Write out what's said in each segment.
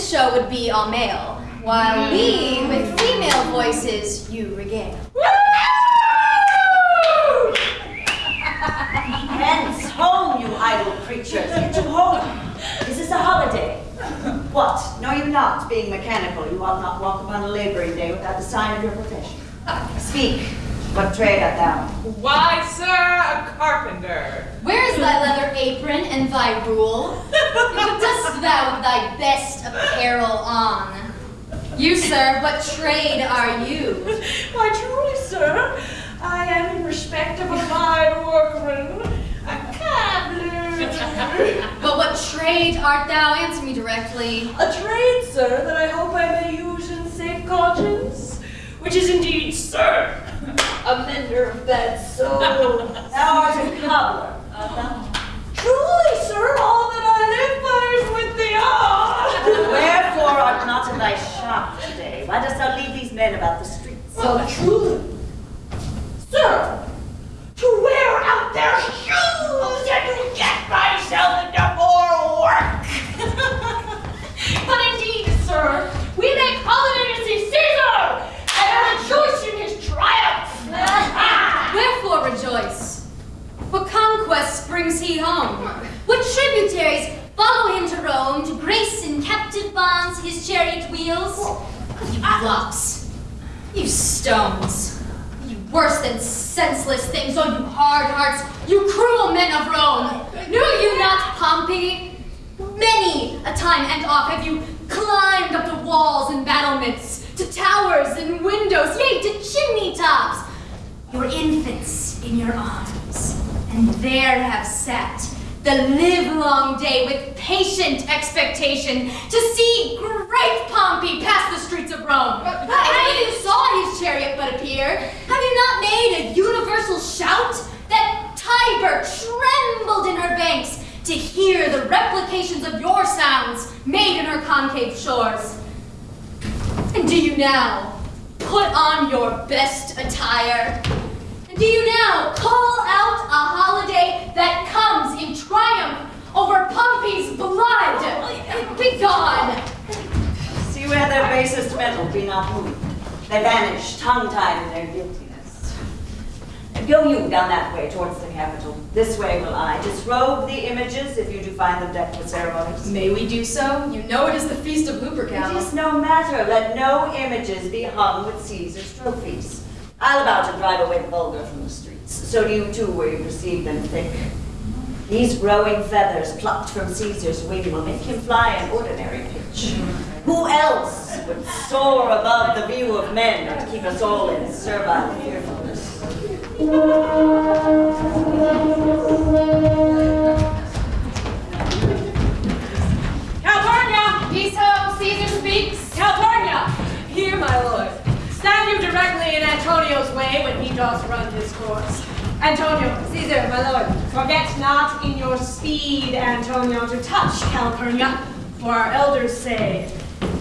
this show would be all male, while mm-hmm. we, with female voices, you regale. Hence home, you idle creatures. Get you home. This Is this a holiday? What? Know you not, being mechanical, you ought not walk upon a laboring day without the sign of your profession. Speak. What trade art thou? Why, sir, a carpenter. Where is thy leather apron and thy rule? What dost thou with thy best apparel on? You, sir, what trade are you? Why, truly, sir, I am in respect of a fine workman, a cobbler. But what trade art thou? Answer me directly. a trade, sir, that I hope I may use in safe conscience, which is indeed, sir, a mender of bad souls. Thou art a cobbler? Truly, sir, all that I live by is with thee. Wherefore art not in thy shop today? Why dost thou lead these men about the streets? Well, truly, sir, to wear out their shoes and to get myself into more work. but indeed, sir, we make holiday to see Caesar and rejoice in his triumph. Ah! Wherefore rejoice? What conquest brings he home? What tributaries follow him to Rome to grace in captive bonds his chariot wheels? You blocks, you stones, you worse than senseless things, oh you hard hearts, you cruel men of Rome! Knew you not Pompey? Many a time and oft have you climbed up to walls and battlements, to towers and windows, yea, to chimney tops, your infants in your arms, and there have sat the livelong day with patient expectation to see great Pompey pass the streets of Rome. And when you saw his chariot but appear, have you not made a universal shout that Tiber trembled in her banks to hear the replications of your sounds made in her concave shores? And do you now put on your best attire? And do you now call out a holiday that comes in triumph over Pompey's blood? Begone! See where their basest metal be not moved. They vanish, tongue-tied in their guiltiness. Go you down that way towards the Capitol. This way will I. Disrobe the images if you do find them decked with ceremonies. May we do so? You know it is the feast of It Lupercal. is no matter. Let no images be hung with Caesar's trophies. I'll about to drive away the vulgar from the streets. So do you too, where you perceive them thick. These growing feathers plucked from Caesar's wing will make him fly an ordinary pitch. Who else would soar above the view of men and keep us all in servile fearfulness? Calpurnia! Peace ho, Caesar speaks. Calpurnia! Here, my lord. Stand you directly in Antonius' way when he doth run his course. Antonius, Caesar, my lord, forget not in your speed, Antonio, to touch Calpurnia, for our elders say,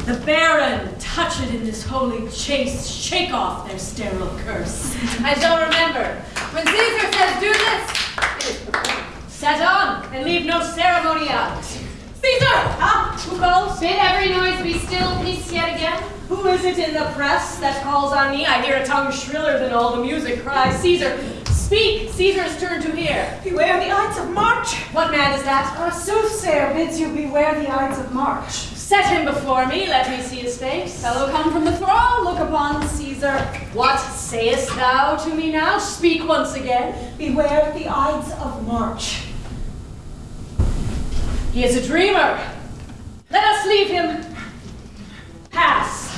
the barren touch it in this holy chase, shake off their sterile curse. and so remember, when Caesar says do this. Set on, and leave no ceremony out. Caesar! Ah, who calls? Bid every noise be still, peace yet again. Who is it in the press that calls on me? I hear a tongue shriller than all the music cries. Caesar, speak! Caesar's turn to hear. Beware the Ides of March. What man is that? A soothsayer bids you beware the Ides of March. Set him before me, let me see his face. Fellow come from the thrall, look upon Caesar. What sayest thou to me now? Speak once again. Beware the Ides of March. He is a dreamer. Let us leave him. Pass.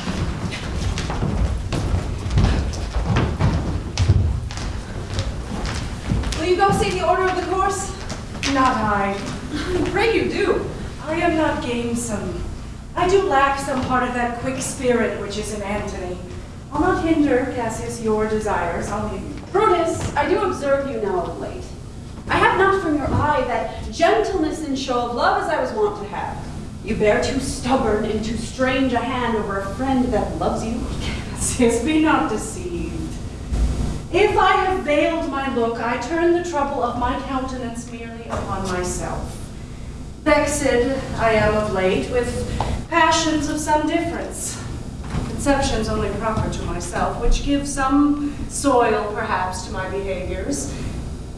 Will you go see the order of the course? Not I. Pray you do. I am not gamesome. I do lack some part of that quick spirit which is in Antony. I'll not hinder, Cassius, your desires. I'll leave you. Brutus, I do observe you now of late. I have not from your eye that gentleness and show of love as I was wont to have. You bear too stubborn and too strange a hand over a friend that loves you. Cassius, be not deceived. If I have veiled my look, I turn the trouble of my countenance merely upon myself. Vexed I am of late with passions of some difference. Conceptions only proper to myself, which give some soil perhaps to my behaviors.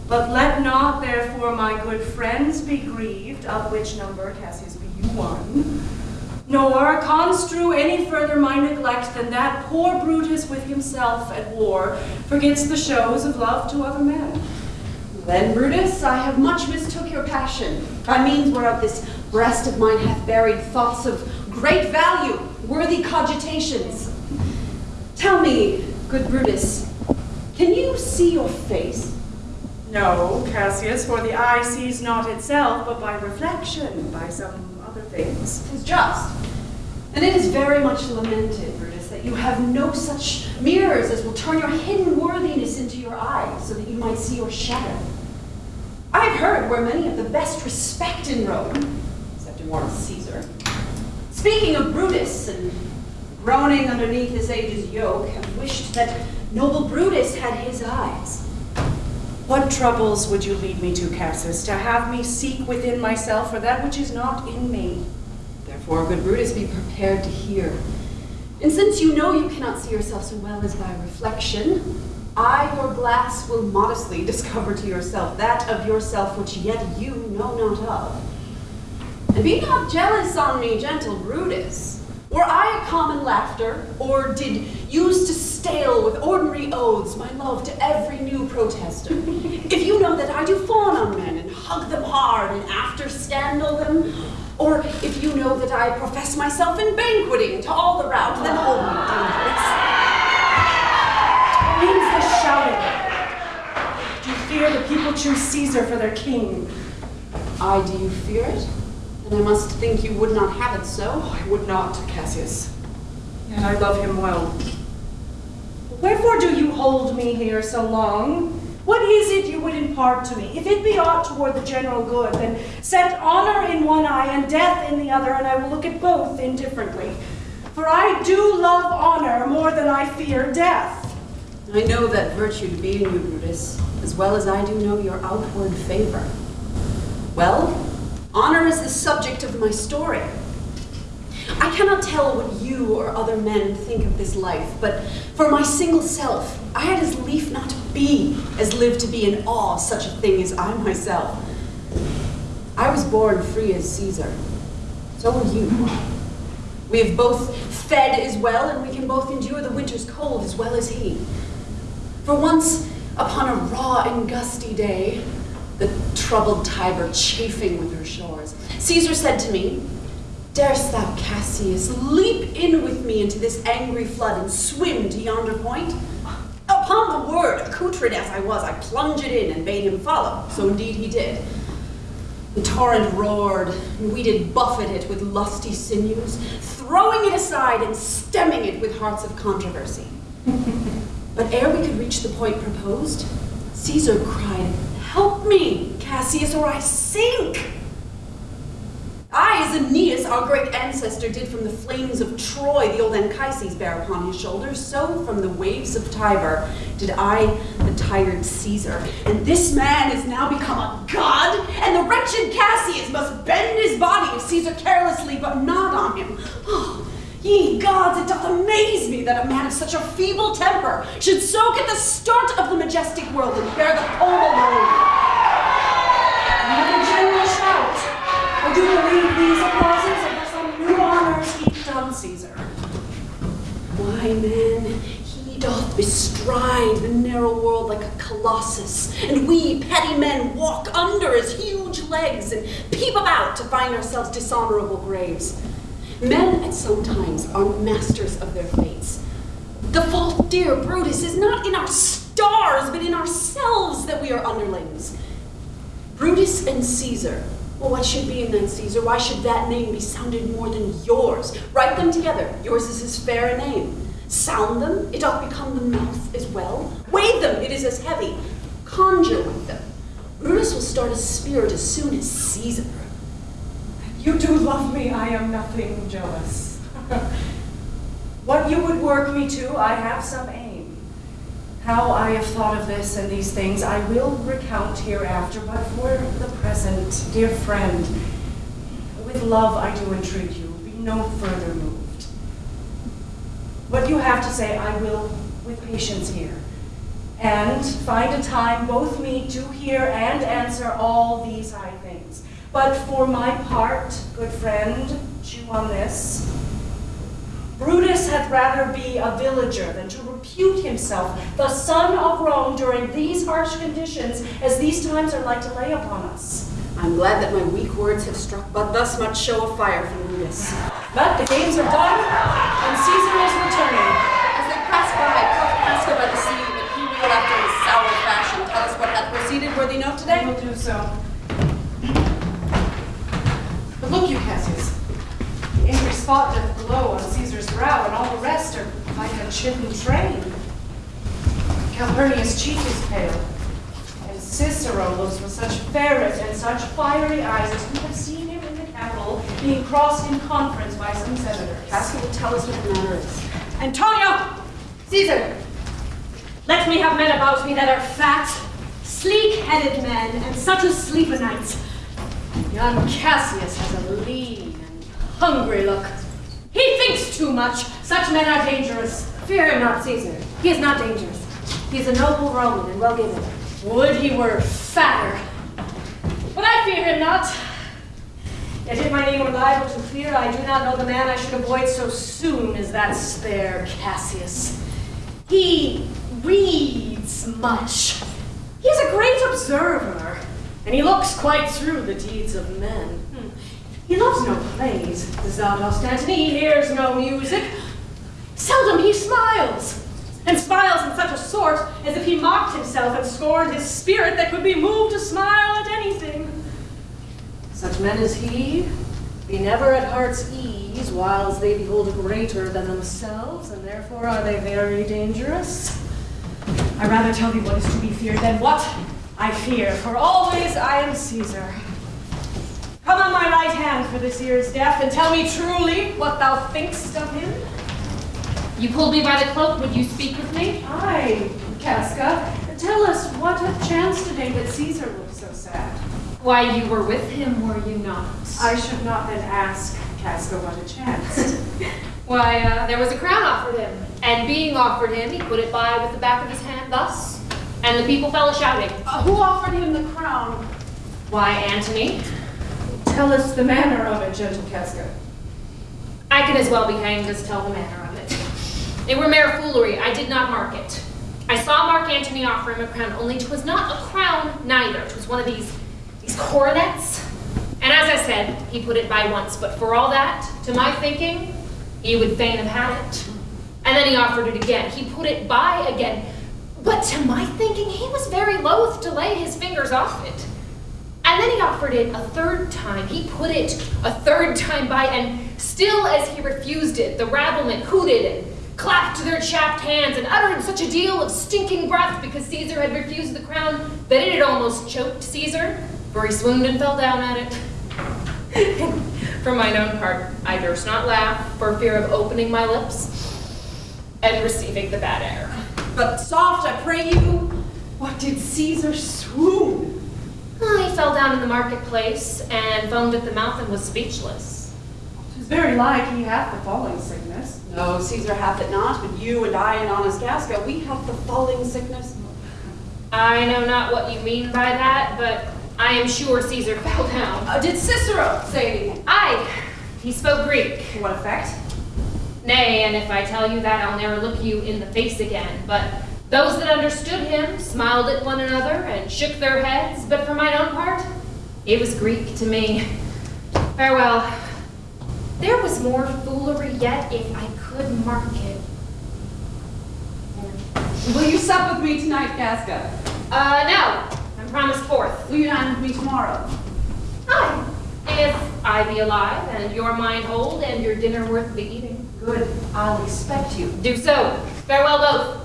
But let not therefore my good friends be grieved, of which number Cassius be you one, nor construe any further my neglect than that poor Brutus with himself at war forgets the shows of love to other men. Then, Brutus, I have much mistook your passion, by means whereof this breast of mine hath buried thoughts of great value, worthy cogitations. Tell me, good Brutus, can you see your face? No, Cassius, for the eye sees not itself, but by reflection, by some other things. Tis just. And it is very much lamented, Brutus, that you have no such mirrors as will turn your hidden worthiness into your eyes, so that you might see your shadow. I have heard where many of the best respect in Rome, except immortal Caesar, speaking of Brutus and groaning underneath his age's yoke, have wished that noble Brutus had his eyes. What troubles would you lead me to, Cassius, to have me seek within myself for that which is not in me? Therefore, good Brutus, be prepared to hear. And since you know you cannot see yourself so well as by reflection, I, your glass, will modestly discover to yourself that of yourself which yet you know not of. And be not jealous on me, gentle Brutus. Were I a common laughter, or did use to stale with ordinary oaths my love to every new protester, if you know that I do fawn on men and hug them hard and after scandal them, or if you know that I profess myself in banqueting to all the rout, then hold me dangerous. means the shouting. Do you fear the people choose Caesar for their king? I do you fear it? Then I must think you would not have it so. Oh, I would not, Cassius. Yet I love him well. Wherefore do you hold me here so long? What is it you would impart to me? If it be aught toward the general good, then set honor in one eye and death in the other, and I will look at both indifferently. For I do love honor more than I fear death. I know that virtue to be in you, Brutus, as well as I do know your outward favor. Well, honor is the subject of my story. I cannot tell what you or other men think of this life, but for my single self, I had as lief not be as live to be in awe such a thing as I myself. I was born free as Caesar. So are you. We have both fed as well, and we can both endure the winter's cold as well as he. For once, upon a raw and gusty day, the troubled Tiber chafing with her shores, Caesar said to me, Darest thou, Cassius, leap in with me into this angry flood and swim to yonder point? Upon the word, accoutred as I was, I plunged it in and bade him follow. So indeed he did. The torrent roared, and we did buffet it with lusty sinews, throwing it aside and stemming it with hearts of controversy. but ere we could reach the point proposed, Caesar cried, Help me, Cassius, or I sink! I, as Aeneas, our great ancestor, did from the flames of Troy the old Anchises bear upon his shoulders, so from the waves of Tiber did I, the tired Caesar. And this man is now become a god, and the wretched Cassius must bend his body if Caesar carelessly but not on him. Oh, ye gods, it doth amaze me that a man of such a feeble temper should so get the start of the majestic world and bear the pole alone. Have a general shout. I do believe these applauses are for some new honors heaped on Caesar. Why, man, he doth bestride the narrow world like a colossus, and we petty men walk under his huge legs and peep about to find ourselves dishonorable graves. Men at some times are masters of their fates. The fault, dear Brutus, is not in our stars, but in ourselves that we are underlings. Brutus and Caesar. Well, what should be in that Caesar? Why should that name be sounded more than yours? Write them together. Yours is as fair a name. Sound them, it doth become the mouth as well. Weigh them, it is as heavy. Conjure with them. Brutus will start a spirit as soon as Caesar. You do love me, I am nothing jealous. what you would work me to, I have some aim. How I have thought of this and these things I will recount hereafter, but for the present, dear friend, with love I do entreat you, be no further moved. What you have to say, I will with patience hear. And find a time both me to hear and answer all these things. But for my part, good friend, chew on this. Brutus hath rather be a villager than to repute himself the son of Rome during these harsh conditions as these times are like to lay upon us. I'm glad that my weak words have struck but thus much show of fire from Brutus. But the games are done, and Caesar is returning. As they pass by, cuff Casca by the sea, and he will after his sour fashion tell us what hath proceeded worthy note They today. will do so. Look you, Cassius. The angry spot doth glow on Caesar's brow, and all the rest are like a chidden train. Calpurnia's cheek is pale, and Cicero looks with such ferret and such fiery eyes as we have seen him in the Capitol being crossed in conference by some senators. Casca will tell us what the matter is. Antonius! Caesar! Let me have men about me that are fat, sleek-headed men, and such as sleep o' nights. Young Cassius has a lean and hungry look. He thinks too much. Such men are dangerous. Fear him not, Caesar. He is not dangerous. He is a noble Roman and well given. Would he were fatter. But I fear him not. Yet if my name were liable to fear, I do not know the man I should avoid so soon as that spare Cassius. He reads much. He is a great observer, and he looks quite through the deeds of men. Hmm. He loves no plays, does thou Antony. He hears no music. Seldom he smiles, and smiles in such a sort as if he mocked himself and scorned his spirit that could be moved to smile at anything. Such men as he be never at heart's ease, whiles they behold greater than themselves, and therefore are they very dangerous. I rather tell thee what is to be feared than what I fear, for always I am Caesar. Come on my right hand for this year's death, and tell me truly what thou thinkst of him. You pulled me by the cloak. Would you speak with me? Aye, Casca, tell us what hath chanced today that Caesar looks so sad. Why, you were with him, were you not? I should not then ask Casca what a chance. Why, uh, there was a crown offered him. And being offered him, he put it by with the back of his hand thus. And the people fell a shouting. Uh, who offered him the crown? Why, Antony? Tell us the manner of it, gentle Casca. I can as well be hanged as tell the manner of it. It were mere foolery. I did not mark it. I saw Mark Antony offer him a crown, only 'twas not a crown neither. 'Twas one of these, these coronets. And as I said, he put it by once, but for all that, to my thinking, he would fain have had it. And then he offered it again. He put it by again. But to my thinking, he was very loath to lay his fingers off it. And then he offered it a third time. He put it a third time by, and still as he refused it, the rabblement hooted and clapped their chapped hands and uttered such a deal of stinking breath because Caesar had refused the crown that it had almost choked Caesar, for he swooned and fell down at it. for mine own part, I durst not laugh for fear of opening my lips and receiving the bad air. But soft, I pray you. What did Caesar swoon? Oh, he fell down in the marketplace and foamed at the mouth and was speechless. Tis very like he hath the falling sickness. No, Caesar hath it not, but you and I and honest Casca, we have the falling sickness. I know not what you mean by that, but I am sure Caesar fell down. Uh, did Cicero say anything? Aye, he spoke Greek. To what effect? Nay, and if I tell you that, I'll never look you in the face again. But those that understood him smiled at one another and shook their heads, but for mine own part, it was Greek to me. Farewell. There was more foolery yet if I could mark it. Will you sup with me tonight, Casca? Uh, no. I'm promised forth. Will you dine with me tomorrow? Aye. If I be alive and your mind hold and your dinner worth the eating. Good, I'll expect you. Do so. Farewell both.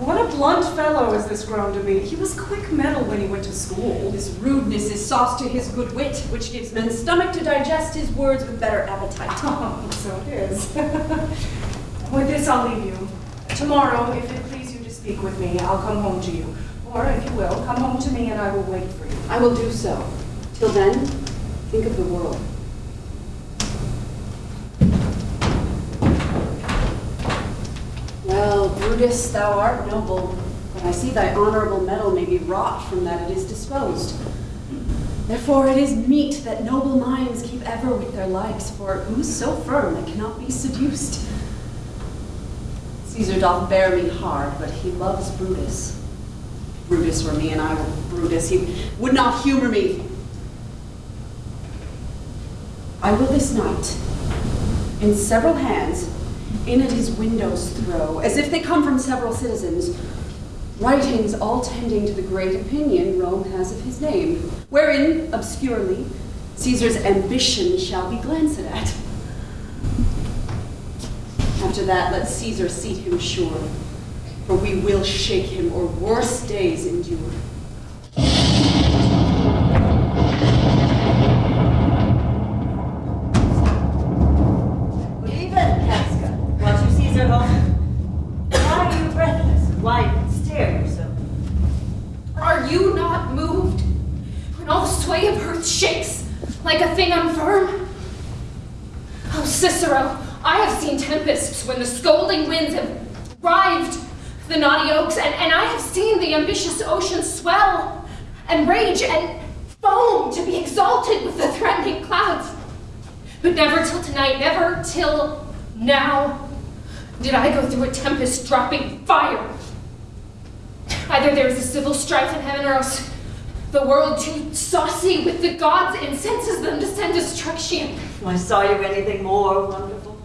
What a blunt fellow is this grown to be. He was quick metal when he went to school. His rudeness is sauce to his good wit, which gives men stomach to digest his words with better appetite. Oh, so it is. with this, I'll leave you. Tomorrow, if it please you to speak with me, I'll come home to you. Or, if you will, come home to me and I will wait for you. I will do so. Till then, Think of the world. Well, Brutus, thou art noble, but I see thy honorable metal may be wrought from that it is disposed. Therefore it is meet that noble minds keep ever with their likes, for who's so firm that cannot be seduced? Caesar doth bear me hard, but he loves Brutus. Brutus were me and I were Brutus, he would not humor me. I will this night, in several hands, in at his windows throw, as if they come from several citizens, writings all tending to the great opinion Rome has of his name, wherein, obscurely, Caesar's ambition shall be glanced at. After that, let Caesar seat him sure, for we will shake him, or worse days endure. The naughty oaks, and, and I have seen the ambitious ocean swell and rage and foam to be exalted with the threatening clouds. But never till tonight, never till now, did I go through a tempest dropping fire. Either there is a civil strife in heaven, or else the world too saucy with the gods incenses them to send destruction. I saw you anything more wonderful?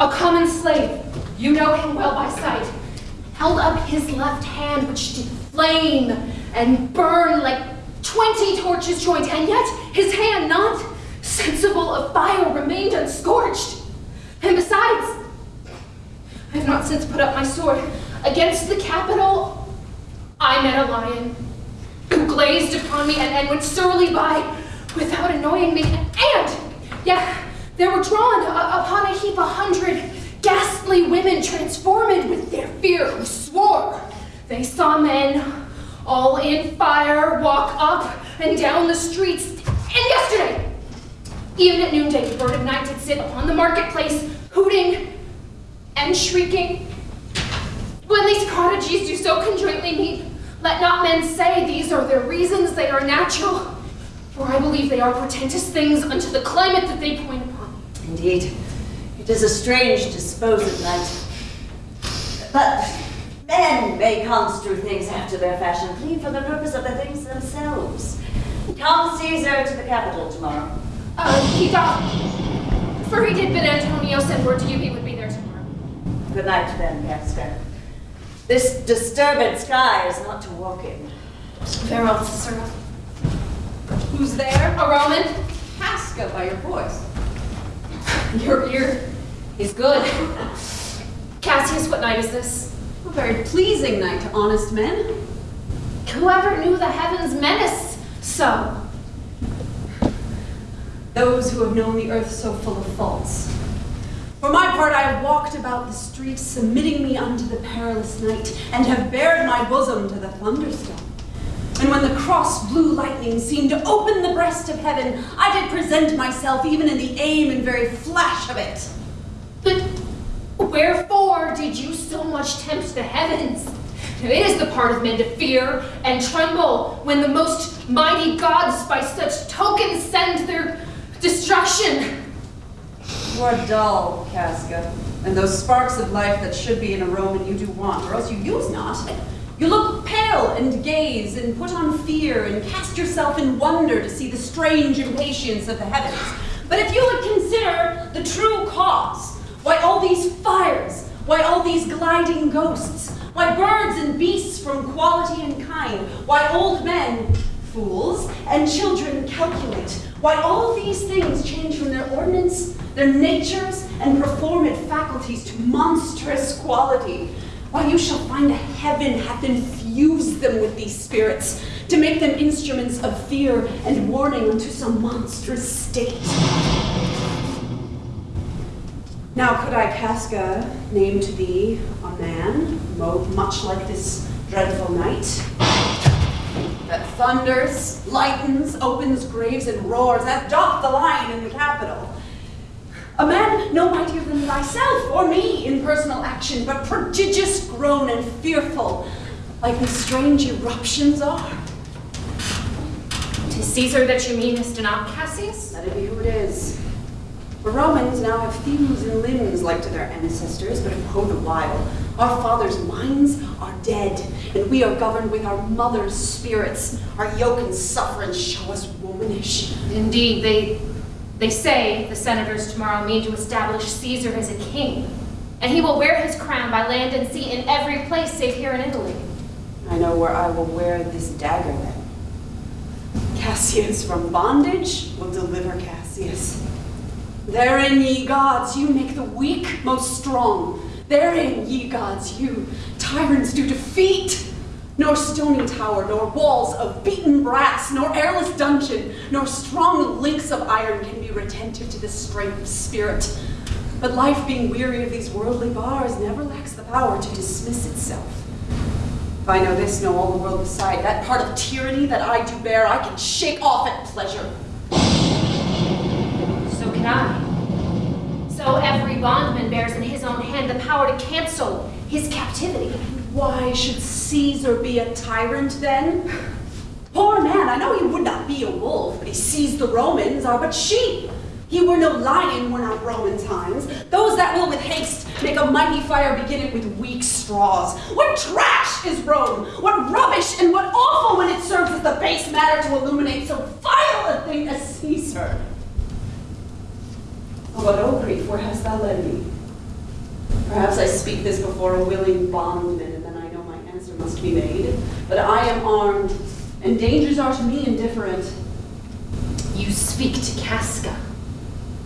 A common slave, you know him well by sight, held up his left hand, which did flame and burn like twenty torches joined, and yet his hand, not sensible of fire, remained unscorched. And besides, I have not since put up my sword. Against the Capitol, I met a lion who glazed upon me and, and went surly by without annoying me. And, yeah, there were drawn upon a heap a hundred ghastly women transformed with their fear who swore they saw men all in fire walk up and down the streets. And yesterday, even at noonday, the bird of night did sit upon the marketplace, hooting and shrieking. When these prodigies do so conjointly meet, let not men say these are their reasons, they are natural, for I believe they are portentous things unto the climate that they point upon. Indeed, it is a strange disposed night. But men may construe things after their fashion, clean for the purpose of the things themselves. Come, Caesar, to the Capitol tomorrow. Uh, he doth. For he did bid Antonius send word to you he would be there tomorrow. Good night, then, Casca. This disturbed sky is not to walk in. Farewell, Cicero. Who's there? A Roman? Casca by your voice. Your ear is good. Cassius, what night is this? A very pleasing night to honest men. Whoever knew the heavens menace so? Those who have known the earth so full of faults. For my part, I have walked about the streets, submitting me unto the perilous night, and have bared my bosom to the thunderstorm. And when the cross blue lightning seemed to open the breast of heaven, I did present myself even in the aim and very flash of it. But wherefore did you so much tempt the heavens? It is the part of men to fear and tremble when the most mighty gods by such tokens send their destruction. You are dull, Casca, and those sparks of life that should be in a Roman you do want, or else you use not. You look pale and gaze and put on fear and cast yourself in wonder to see the strange impatience of the heavens. But if you would consider the true cause, why all these fires, why all these gliding ghosts, why birds and beasts from quality and kind, why old men, fools, and children calculate, why all these things change from their ordinance, their natures, and performant faculties to monstrous quality, why you shall find a heaven hath infused them with these spirits, to make them instruments of fear and warning unto some monstrous state. Now could I, Casca, name to thee a man, much like this dreadful night, that thunders, lightens, opens graves, and roars, as doth the lion in the Capitol. A man no mightier than thyself or me in personal action, but prodigious grown and fearful, like the strange eruptions are. Tis Caesar that you mean, is it not Cassius? Let it be who it is. The Romans now have thews and limbs like to their ancestors, but oh the while, our fathers' minds are dead, and we are governed with our mother's spirits. Our yoke and sufferance show us womanish. Indeed, they they say the senators tomorrow mean to establish Caesar as a king, and he will wear his crown by land and sea in every place save here in Italy. I know where I will wear this dagger then. Cassius from bondage will deliver Cassius. Therein, ye gods, you make the weak most strong. Therein, ye gods, you tyrants do defeat. Nor stony tower, nor walls of beaten brass, nor airless dungeon, nor strong links of iron can be retentive to the strength of spirit. But life, being weary of these worldly bars, never lacks the power to dismiss itself. If I know this, know all the world beside, that part of tyranny that I do bear, I can shake off at pleasure. So. Every bondman bears in his own hand the power to cancel his captivity. Why should Caesar be a tyrant then? Poor man, I know he would not be a wolf, but he sees the Romans are but sheep. He were no lion were not Roman times. Those that will with haste make a mighty fire begin it with weak straws. What trash is Rome? What rubbish and what awful when it serves as the base matter to illuminate so vile a thing as Caesar. But oh grief, where hast thou led me? Perhaps I speak this before a willing bondman, and then I know my answer must be made. But I am armed, and dangers are to me indifferent. You speak to Casca,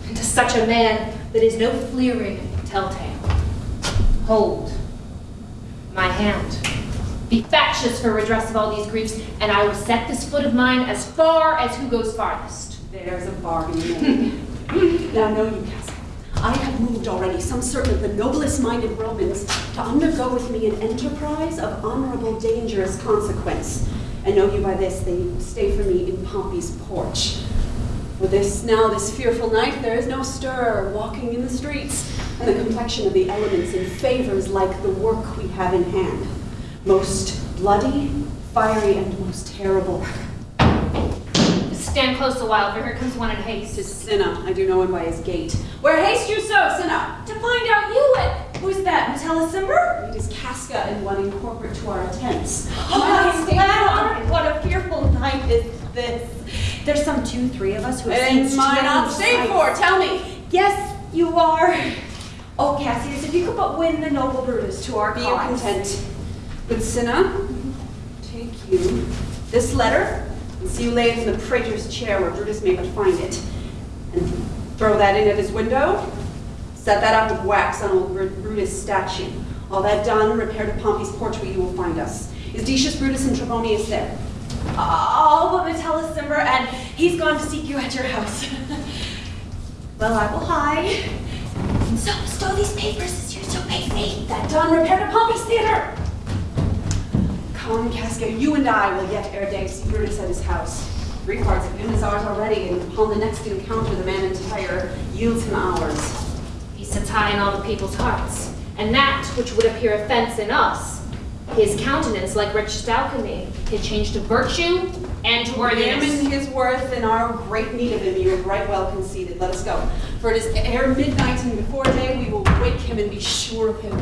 and to such a man that is no fleering telltale. Hold my hand. Be factious for redress of all these griefs, and I will set this foot of mine as far as who goes farthest. There's a bargain made. now know you, Casca. I have moved already some certain of the noblest minded Romans to undergo with me an enterprise of honorable, dangerous consequence. And know you by this, they stay for me in Pompey's porch. For this now, this fearful night, there is no stir, walking in the streets, and the complexion of the elements in favors like the work we have in hand. Most bloody, fiery, and most terrible. Stand close a while, for here comes one in haste. To Cinna, I do know him by his gait. Where haste you so, Cinna? To find out you it. Who's that, Metellus Cimber? It is Casca and one incorporate to our tents. Oh, Mine stay God, what a fearful night is this. There's some two, three of us who have And seen mine not strange stay for, tell me. Yes, you are. Oh, Cassius, if you could but win the noble Brutus to our Be you cause. content. Good Cinna, take you this letter and see you lay it in the praetor's chair where Brutus may but find it. And throw that in at his window. Set that up with wax on old Brutus' statue. All that done, repair to Pompey's porch where you will find us. Is Decius Brutus and Trebonius there? All but Metellus Cimber, and he's gone to seek you at your house. well, I will hide. So, stow these papers as you so pay me. That done, repair to Pompey's theater. Come, Casca, you and I will yet ere day see Brutus at his house. Three parts of him is ours already, and upon the next encounter the man entire yields him ours. He sits high in all the people's hearts, and that which would appear offense in us, his countenance, like rich alchemy, can changed to virtue and to Him worthiness. and his worth and our great need of him you have right well conceded. Let us go. For it is ere midnight and before day we will wake him and be sure of him.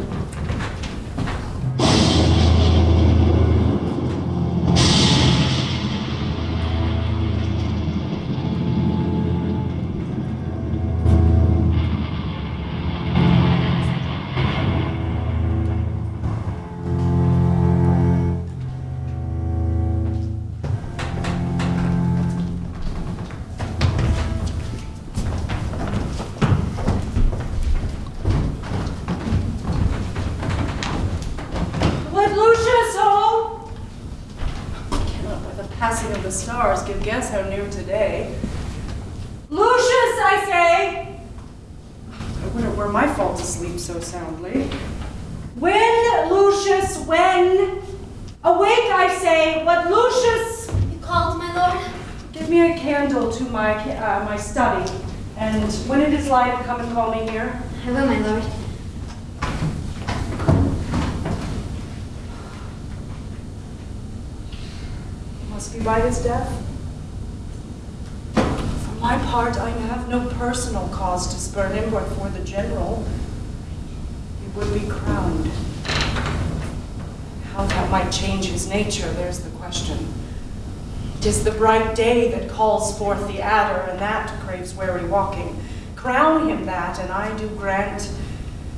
When it is light, come and call me here. I will, my lord. Must be by his death. For my part, I have no personal cause to spurn him, but for the general, he would be crowned. How that might change his nature, there's the question. Tis the bright day that calls forth the adder, and that craves wary walking. Crown him that, and I do grant.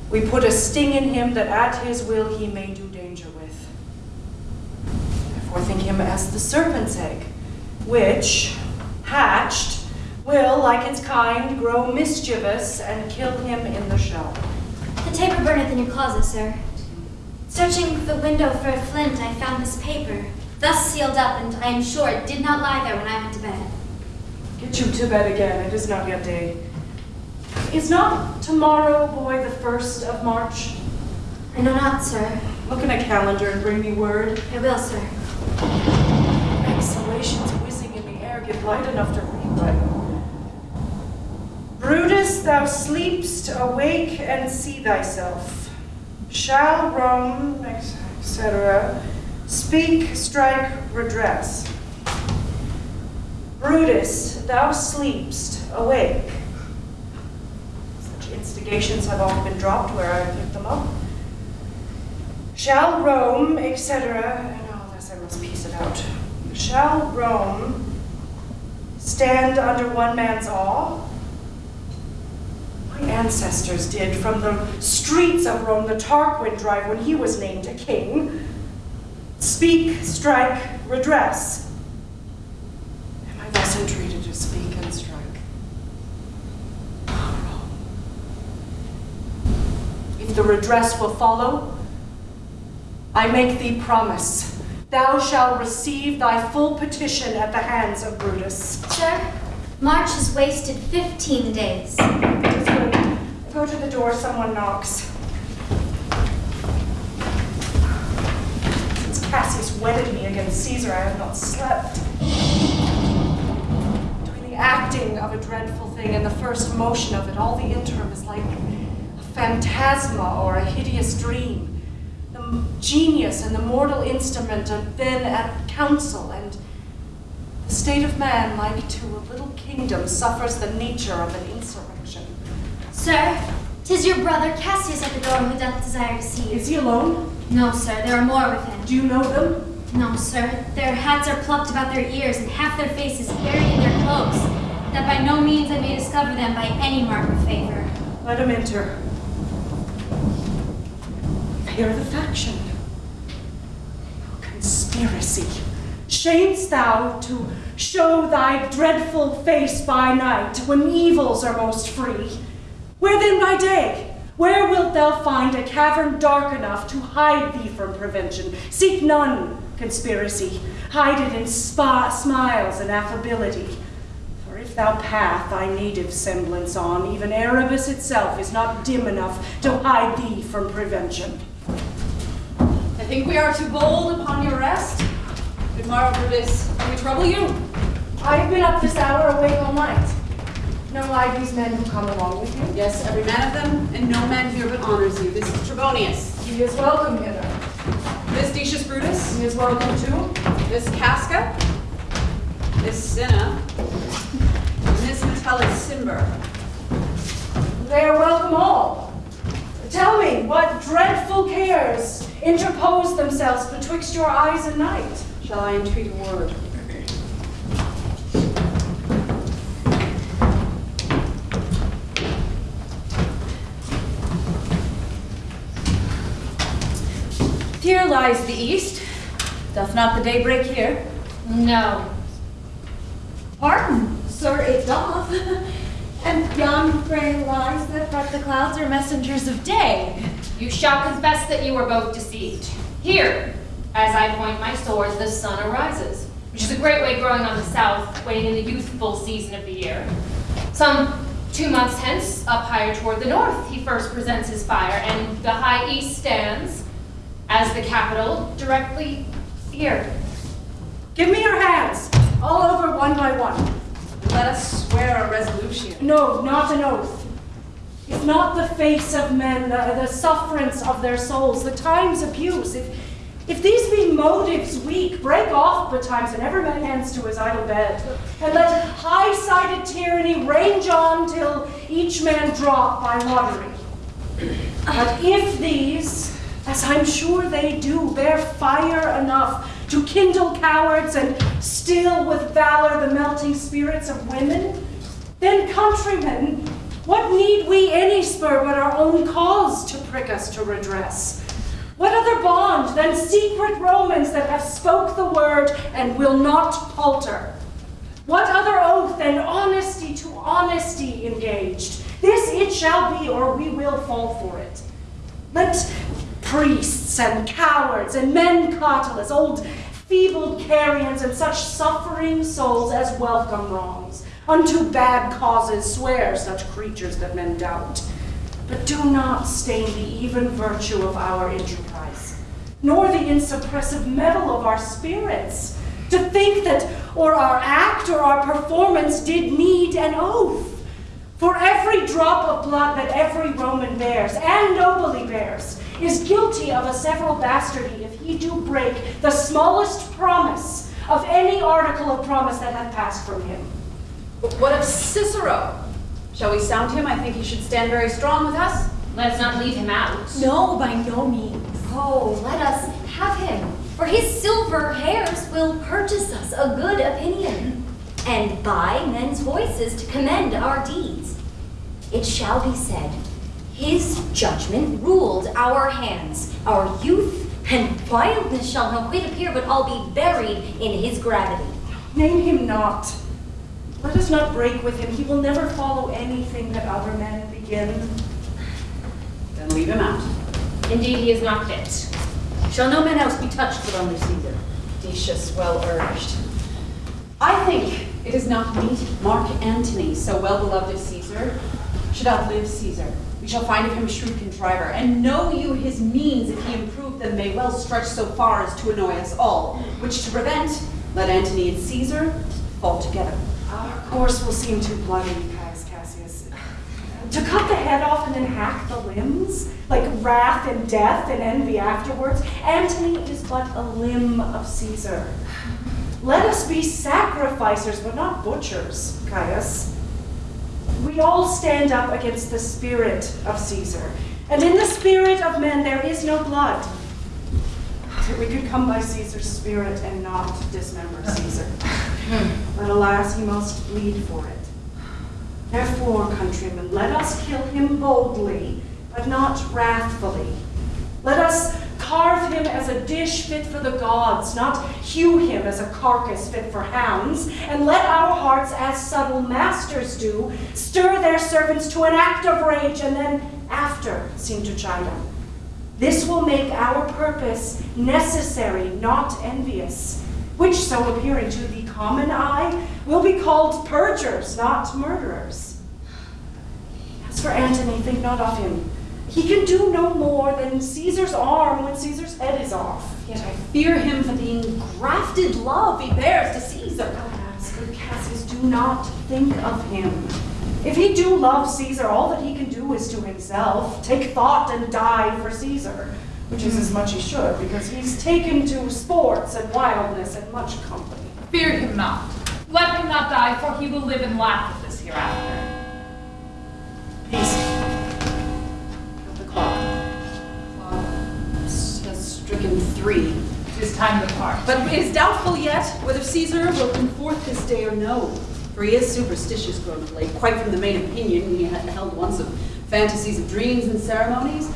We put a sting in him that at his will he may do danger with. Therefore think him as the serpent's egg, which, hatched, will, like its kind, grow mischievous and kill him in the shell. The taper burneth in your closet, sir. Searching the window for a flint, I found this paper, thus sealed up, and I am sure it did not lie there when I went to bed. Get you to bed again, it is not yet day. Is not tomorrow, boy, the first of March? I know not, sir. Look in a calendar and bring me word. I will, sir. Exhalations whizzing in the air give light enough to read by. Brutus, thou sleepst, awake and see thyself. Shall Rome, etc., speak, strike, redress. Brutus, thou sleepst, awake. Instigations have all been dropped where I picked them up. Shall Rome, etc., and oh, this I must piece it out. Shall Rome stand under one man's awe? My ancestors did from the streets of Rome, the Tarquin drive when he was named a king. Speak, strike, redress. Am I thus entreated to speak and strike? Ah, Rome. If the redress will follow, I make thee promise. Thou shalt receive thy full petition at the hands of Brutus. Sir, March has wasted 15 days. Go to the door, someone knocks. Since Cassius wedded me against Caesar, I have not slept. Between the acting of a dreadful thing and the first motion of it, all the interim is like phantasma or a hideous dream. The genius and the mortal instrument are then at council, and the state of man, like to a little kingdom, suffers the nature of an insurrection. Sir, tis your brother Cassius at the door who doth desire to see you. Is he alone? No, sir, there are more within. Do you know them? No, sir, their hats are plucked about their ears, and half their faces buried in their cloaks, that by no means I may discover them by any mark of favor. Let him enter. Fear the faction. Conspiracy. Shamest thou to show thy dreadful face by night when evils are most free? Where then by day? Where wilt thou find a cavern dark enough to hide thee from prevention? Seek none, conspiracy. Hide it in spa- smiles and affability. For if thou path thy native semblance on, even Erebus itself is not dim enough to hide thee from prevention. I think we are too bold upon your rest. Good morrow, Brutus. Can we trouble you? I've been up this hour awake all night. Know I these men who come along with you? Yes, every man of them, and no man here but honors you. This is Trebonius. He is welcome hither. This Decius Brutus. He is welcome too. This Casca. This Cinna. And this Metellus Cimber. They are welcome all. Tell me, what dreadful cares interpose themselves betwixt your eyes and night? Shall I entreat a word? Here lies the east. Doth not the day break here? No. Pardon, sir, it doth. and yon gray lies that part the clouds are messengers of day. You shall confess that you were both deceived. Here, as I point my sword, the sun arises, which is a great way growing on the south, waiting in the youthful season of the year. Some two months hence, up higher toward the north, he first presents his fire, and the high east stands as the Capitol directly here. Give me your hands. All over one by one. Let us swear a resolution. No, not an oath. If not the face of men, the, the sufferance of their souls, the time's abuse, if, if these be motives weak, break off betimes and every man hands to his idle bed, and let high-sided tyranny range on till each man drop by lottery. But if these, as I'm sure they do, bear fire enough to kindle cowards and still with valor the melting spirits of women, then countrymen, what need we any spur but our own cause to prick us to redress? What other bond than secret Romans that have spoke the word and will not palter? What other oath than honesty to honesty engaged? This it shall be, or we will fall for it. Let priests and cowards and men cautelous, old feeble carrions, and such suffering souls as welcome wrongs, unto bad causes swear such creatures that men doubt. But do not stain the even virtue of our enterprise, nor the insuppressive metal of our spirits, to think that or our act or our performance did need an oath. For every drop of blood that every Roman bears, and nobly bears, is guilty of a several bastardy if he do break the smallest promise of any article of promise that hath passed from him. But what of Cicero? Shall we sound him? I think he should stand very strong with us. Let's not leave him out. No, by no means. Oh, let us have him, for his silver hairs will purchase us a good opinion, and buy men's voices to commend our deeds. It shall be said, his judgment ruled our hands, our youth and wildness shall no quit appear, but all be buried in his gravity. Name him not. Let us not break with him. He will never follow anything that other men begin. Then leave him out. Indeed, he is not fit. Shall no man else be touched but only Caesar? Decius well urged. I think it is not meet Mark Antony, so well beloved of Caesar, should outlive Caesar. Shall find of him a shrewd contriver, and know you his means, if he improve them, may well stretch so far as to annoy us all, which to prevent, let Antony and Caesar fall together. Our course will seem too bloody, Caius Cassius. To cut the head off and then hack the limbs, like wrath and death and envy afterwards, Antony is but a limb of Caesar. Let us be sacrificers, but not butchers, Caius. We all stand up against the spirit of Caesar, and in the spirit of men there is no blood. We could come by Caesar's spirit and not dismember Caesar. But alas, he must bleed for it. Therefore, countrymen, let us kill him boldly, but not wrathfully. Let us carve him as a dish fit for the gods, not hew him as a carcass fit for hounds, and let our hearts, as subtle masters do, stir their servants to an act of rage, and then after seem to chide them. This will make our purpose necessary, not envious, which, so appearing to the common eye, will be called perjurers, not murderers. As for Antony, think not of him. He can do no more than Caesar's arm when Caesar's head is off. Yet I fear him for the engrafted love he bears to Caesar. Alas, good Cassius, do not think of him. If he do love Caesar, all that he can do is to himself, take thought and die for Caesar, which is as much he should, because he's taken to sports and wildness and much company. Fear him not. Let him not die, for he will live and laugh at this hereafter. Peace. Three. It is time to part. But it is doubtful yet whether Caesar will come forth this day or no. For he is superstitious grown of late, quite from the main opinion he had held once of fantasies of dreams and ceremonies.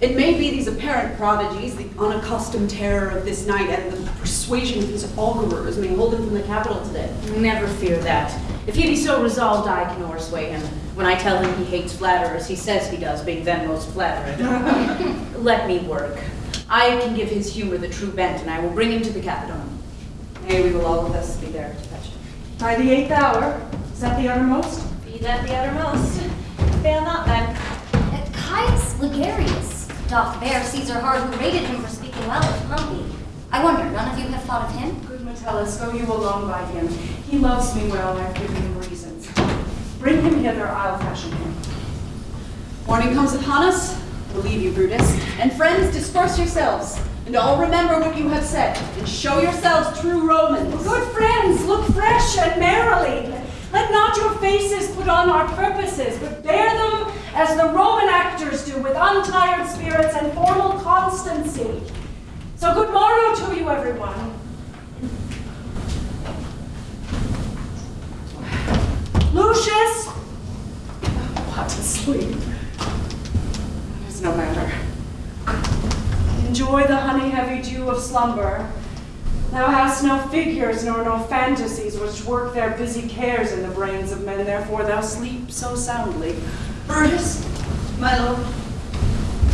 It may be these apparent prodigies, the unaccustomed terror of this night, and the persuasion of his augurer may hold him from the Capitol today. Never fear that. If he be so resolved, I can o'ersway him. When I tell him he hates flatterers, he says he does, being then most flattered. Let me work. I can give his humor the true bent, and I will bring him to the Capitol. Nay, we will all of us be there to fetch him. By the eighth hour, is that the uttermost? Be that the uttermost. Fail not then. Uh, Caius Ligarius doth bear Caesar hard, who rated him for speaking well of Pompey. I wonder, none of you have thought of him? Good man Metellus, go you alone by him. He loves me well, I've given him reasons. Bring him hither, I'll fashion him. Morning comes upon us. We'll you, Brutus. And friends, disperse yourselves. And all remember what you have said, and show yourselves true Romans. Good friends, look fresh and merrily. Let not your faces put on our purposes, but bear them as the Roman actors do, with untired spirits and formal constancy. So good morrow to you, everyone. Lucius! What a sleep. No matter. Enjoy the honey-heavy dew of slumber. Thou hast no figures nor no fantasies which work their busy cares in the brains of men, therefore thou sleep so soundly. Brutus, my lord.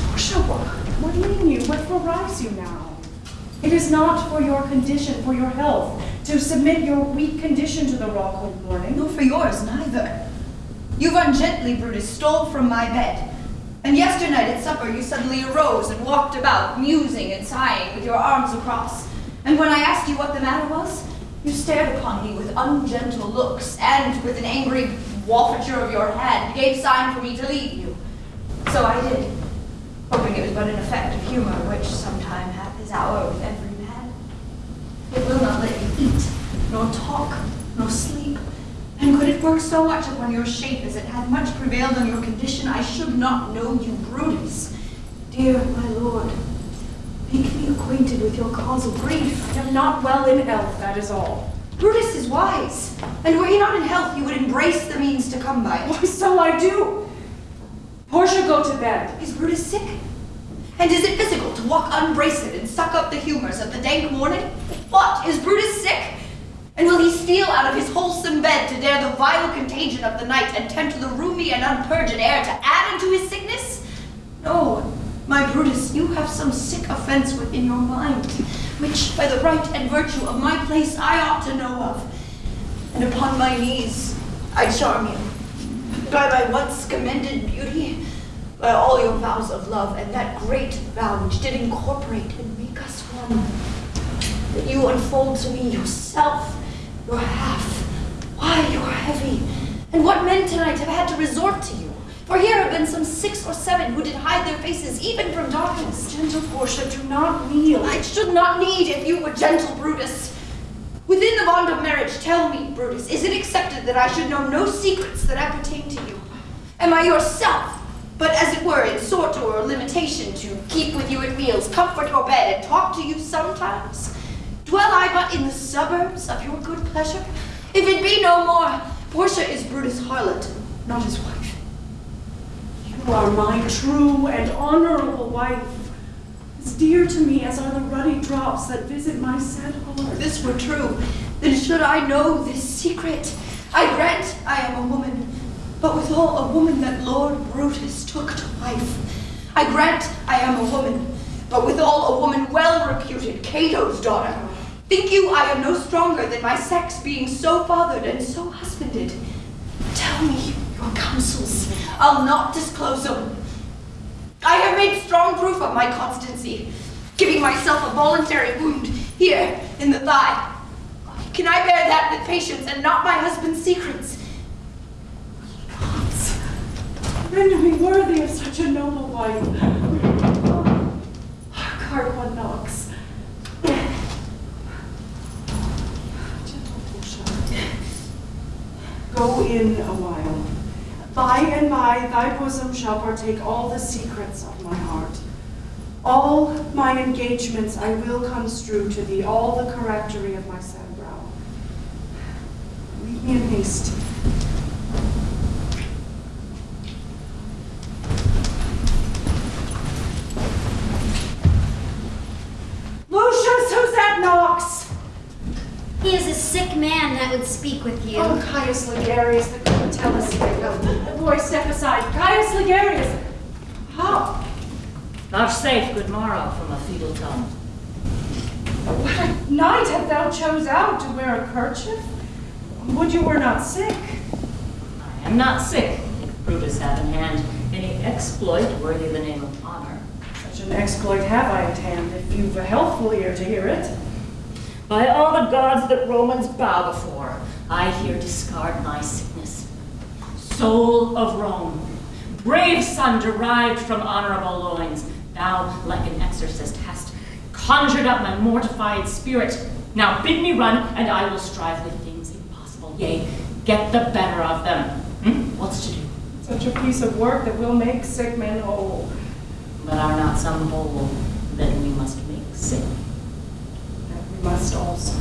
Portia, what, mean you? What arise you now? It is not for your condition, for your health, to submit your weak condition to the raw cold morning. Nor for yours neither. You've ungently, Brutus, stole from my bed. And yesternight at supper you suddenly arose and walked about, musing and sighing, with your arms across. And when I asked you what the matter was, you stared upon me with ungentle looks, and with an angry waffature of your hand, gave sign for me to leave you. So I did, hoping it was but an effect of humor, which sometime hath his hour with every man. It will not let you eat, nor talk, nor sleep. And could it work so much upon your shape as it hath much prevailed on your condition, I should not know you, Brutus. Dear my lord, make me acquainted with your cause of grief. I am not well in health, that is all. Brutus is wise, and were he not in health, you would embrace the means to come by it. Why, so I do. Portia, go to bed. Is Brutus sick? And is it physical to walk unbraced and suck up the humors of the dank morning? What, is Brutus sick? And will he steal out of his wholesome bed to dare the vile contagion of the night and tempt the roomy and unpurged air to add unto his sickness? No, my Brutus, you have some sick offense within your mind, which by the right and virtue of my place I ought to know of. And upon my knees I charm you, by my once commended beauty, by all your vows of love, and that great vow which did incorporate and make us one, that you unfold to me yourself, your half. Why, you are heavy. And what men tonight have had to resort to you? For here have been some six or seven who did hide their faces even from darkness. Gentle Portia, do not kneel. I should not need if you were gentle, Brutus. Within the bond of marriage, tell me, Brutus, is it accepted that I should know no secrets that appertain to you? Am I yourself, but as it were in sort or limitation to keep with you at meals, comfort your bed, and talk to you sometimes? Dwell I but in the suburbs of your good pleasure? If it be no more, Portia is Brutus' harlot, not his wife. You are my true and honorable wife, as dear to me as are the ruddy drops that visit my sad heart. If this were true, then should I know this secret? I grant I am a woman, but withal a woman that Lord Brutus took to wife. I grant I am a woman, but withal a woman well reputed, Cato's daughter. Think you I am no stronger than my sex, being so fathered and so husbanded? Tell me your counsels. I'll not disclose them. I have made strong proof of my constancy, giving myself a voluntary wound here in the thigh. Can I bear that with patience and not my husband's secrets? Gods, render me worthy of such a noble wife. Hark, one knocks. Gentle Portia, go in a while. By and by, thy bosom shall partake all the secrets of my heart. All my engagements I will construe to thee, all the correctory of my sad brow. Leave me in haste. Lucius, who's that knocks? He is a sick man that would speak with you. Oh, Caius Ligarius, the good tell us here. Boy, step aside. Caius Ligarius. How? Vouchsafe good morrow from a feeble tongue. What a night have thou chose out to wear a kerchief? Would you were not sick? I am not sick. If Brutus have in hand any exploit worthy the name of honor. Such an exploit have I at hand, if you've a healthful ear to hear it. By all the gods that Romans bow before, I here discard my sickness. Soul of Rome, brave son derived from honorable loins, thou, like an exorcist, hast conjured up my mortified spirit. Now bid me run, and I will strive with things impossible, yea, get the better of them. Hmm? What's to do? Such a piece of work that will make sick men whole. But are not some whole, then we must make sick. Must also.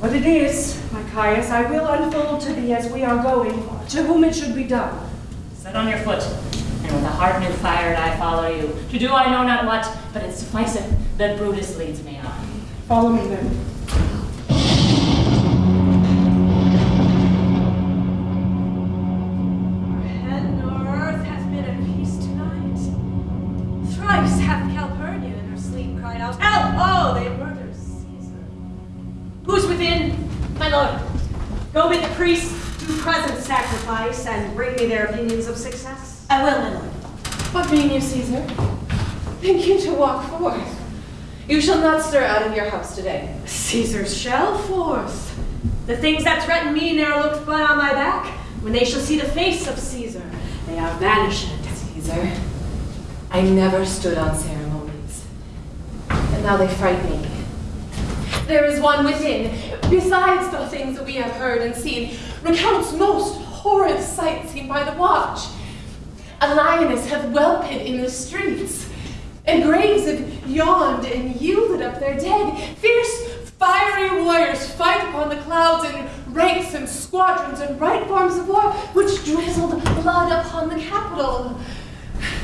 What it is, my Caius, I will unfold to thee as we are going, to whom it should be done. Set on your foot, and with a heart new fired I follow you. To do I know not what, but it sufficeth that Brutus leads me on. Follow me then. Me their opinions of success. I will, my lord. What mean you, Caesar? Think you to walk forth? You shall not stir out of your house today. Caesar shall forth. The things that threaten me ne'er looked but on my back. When they shall see the face of Caesar, they are vanished. Caesar, I never stood on ceremonies. And now they fright me. There is one within, besides the things that we have heard and seen, recounts most horrid sights seen by the watch. A lioness hath whelped in the streets, and graves have yawned and yielded up their dead. Fierce, fiery warriors fight upon the clouds in ranks and squadrons and right forms of war, which drizzled blood upon the Capitol.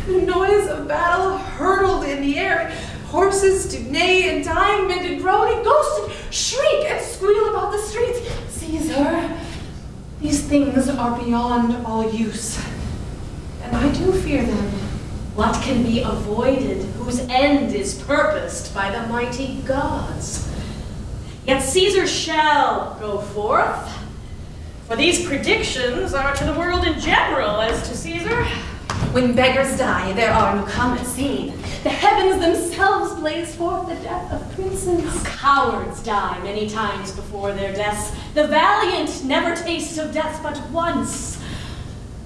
The noise of battle hurtled in the air. Horses did neigh and dying men did groan and ghosts shriek and squeal about the streets. Caesar, these things are beyond all use, and I do fear them. What can be avoided whose end is purposed by the mighty gods? Yet Caesar shall go forth, for these predictions are to the world in general as to Caesar. When beggars die, there are no comet seen. The heavens themselves blaze forth the death of princes. Cowards die many times before their deaths. The valiant never taste of death but once.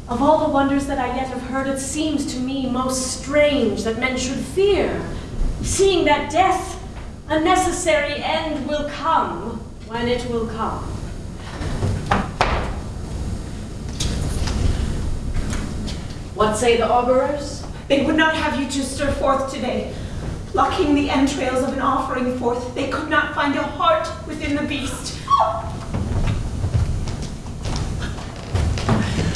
Of all the wonders that I yet have heard, it seems to me most strange that men should fear, seeing that death, a necessary end, will come when it will come. What say the augurers? They would not have you to stir forth today. Plucking the entrails of an offering forth, they could not find a heart within the beast.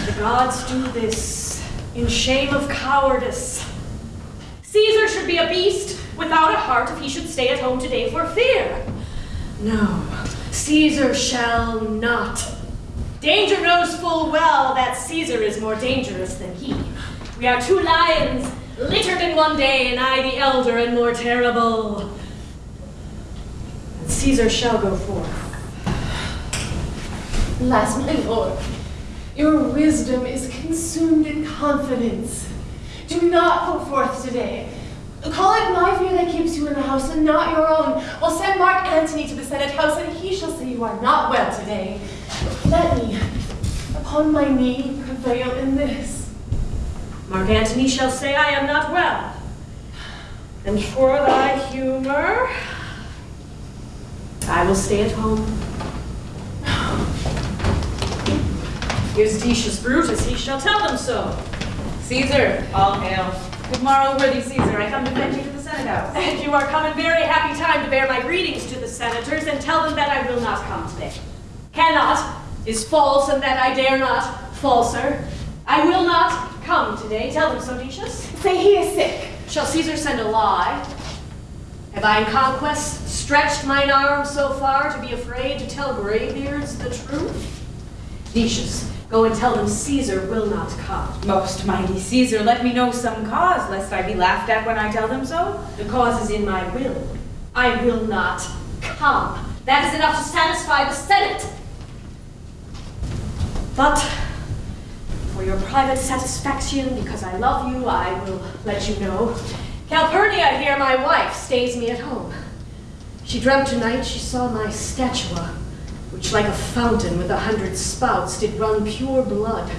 The gods do this in shame of cowardice. Caesar should be a beast without a heart if he should stay at home today for fear. No, Caesar shall not. Danger knows full well that Caesar is more dangerous than he. We are two lions, littered in one day, and I the elder and more terrible. And Caesar shall go forth. Alas, my lord, your wisdom is consumed in confidence. Do not go forth today. Call it my fear that keeps you in the house and not your own. We'll send Mark Antony to the Senate House and he shall say you are not well today. Let me, upon my knee, prevail in this. Mark Antony shall say I am not well. And for thy humor, I will stay at home. Here's Decius Brutus, he shall tell them so. Caesar, all hail. Good morrow, worthy Caesar. I come to fetch you to the Senate House. And you are come in very happy time to bear my greetings to the senators and tell them that I will not come today. Cannot is false and that I dare not, falser. I will not come today. Tell them so, Decius. Say he is sick. Shall Caesar send a lie? Have I in conquest stretched mine arm so far to be afraid to tell graybeards the truth? Decius, go and tell them Caesar will not come. Most mighty Caesar, let me know some cause, lest I be laughed at when I tell them so. The cause is in my will. I will not come. That is enough to satisfy the Senate. But for your private satisfaction, because I love you, I will let you know. Calpurnia here, my wife, stays me at home. She dreamt tonight she saw my statua, which like a fountain with a hundred spouts did run pure blood.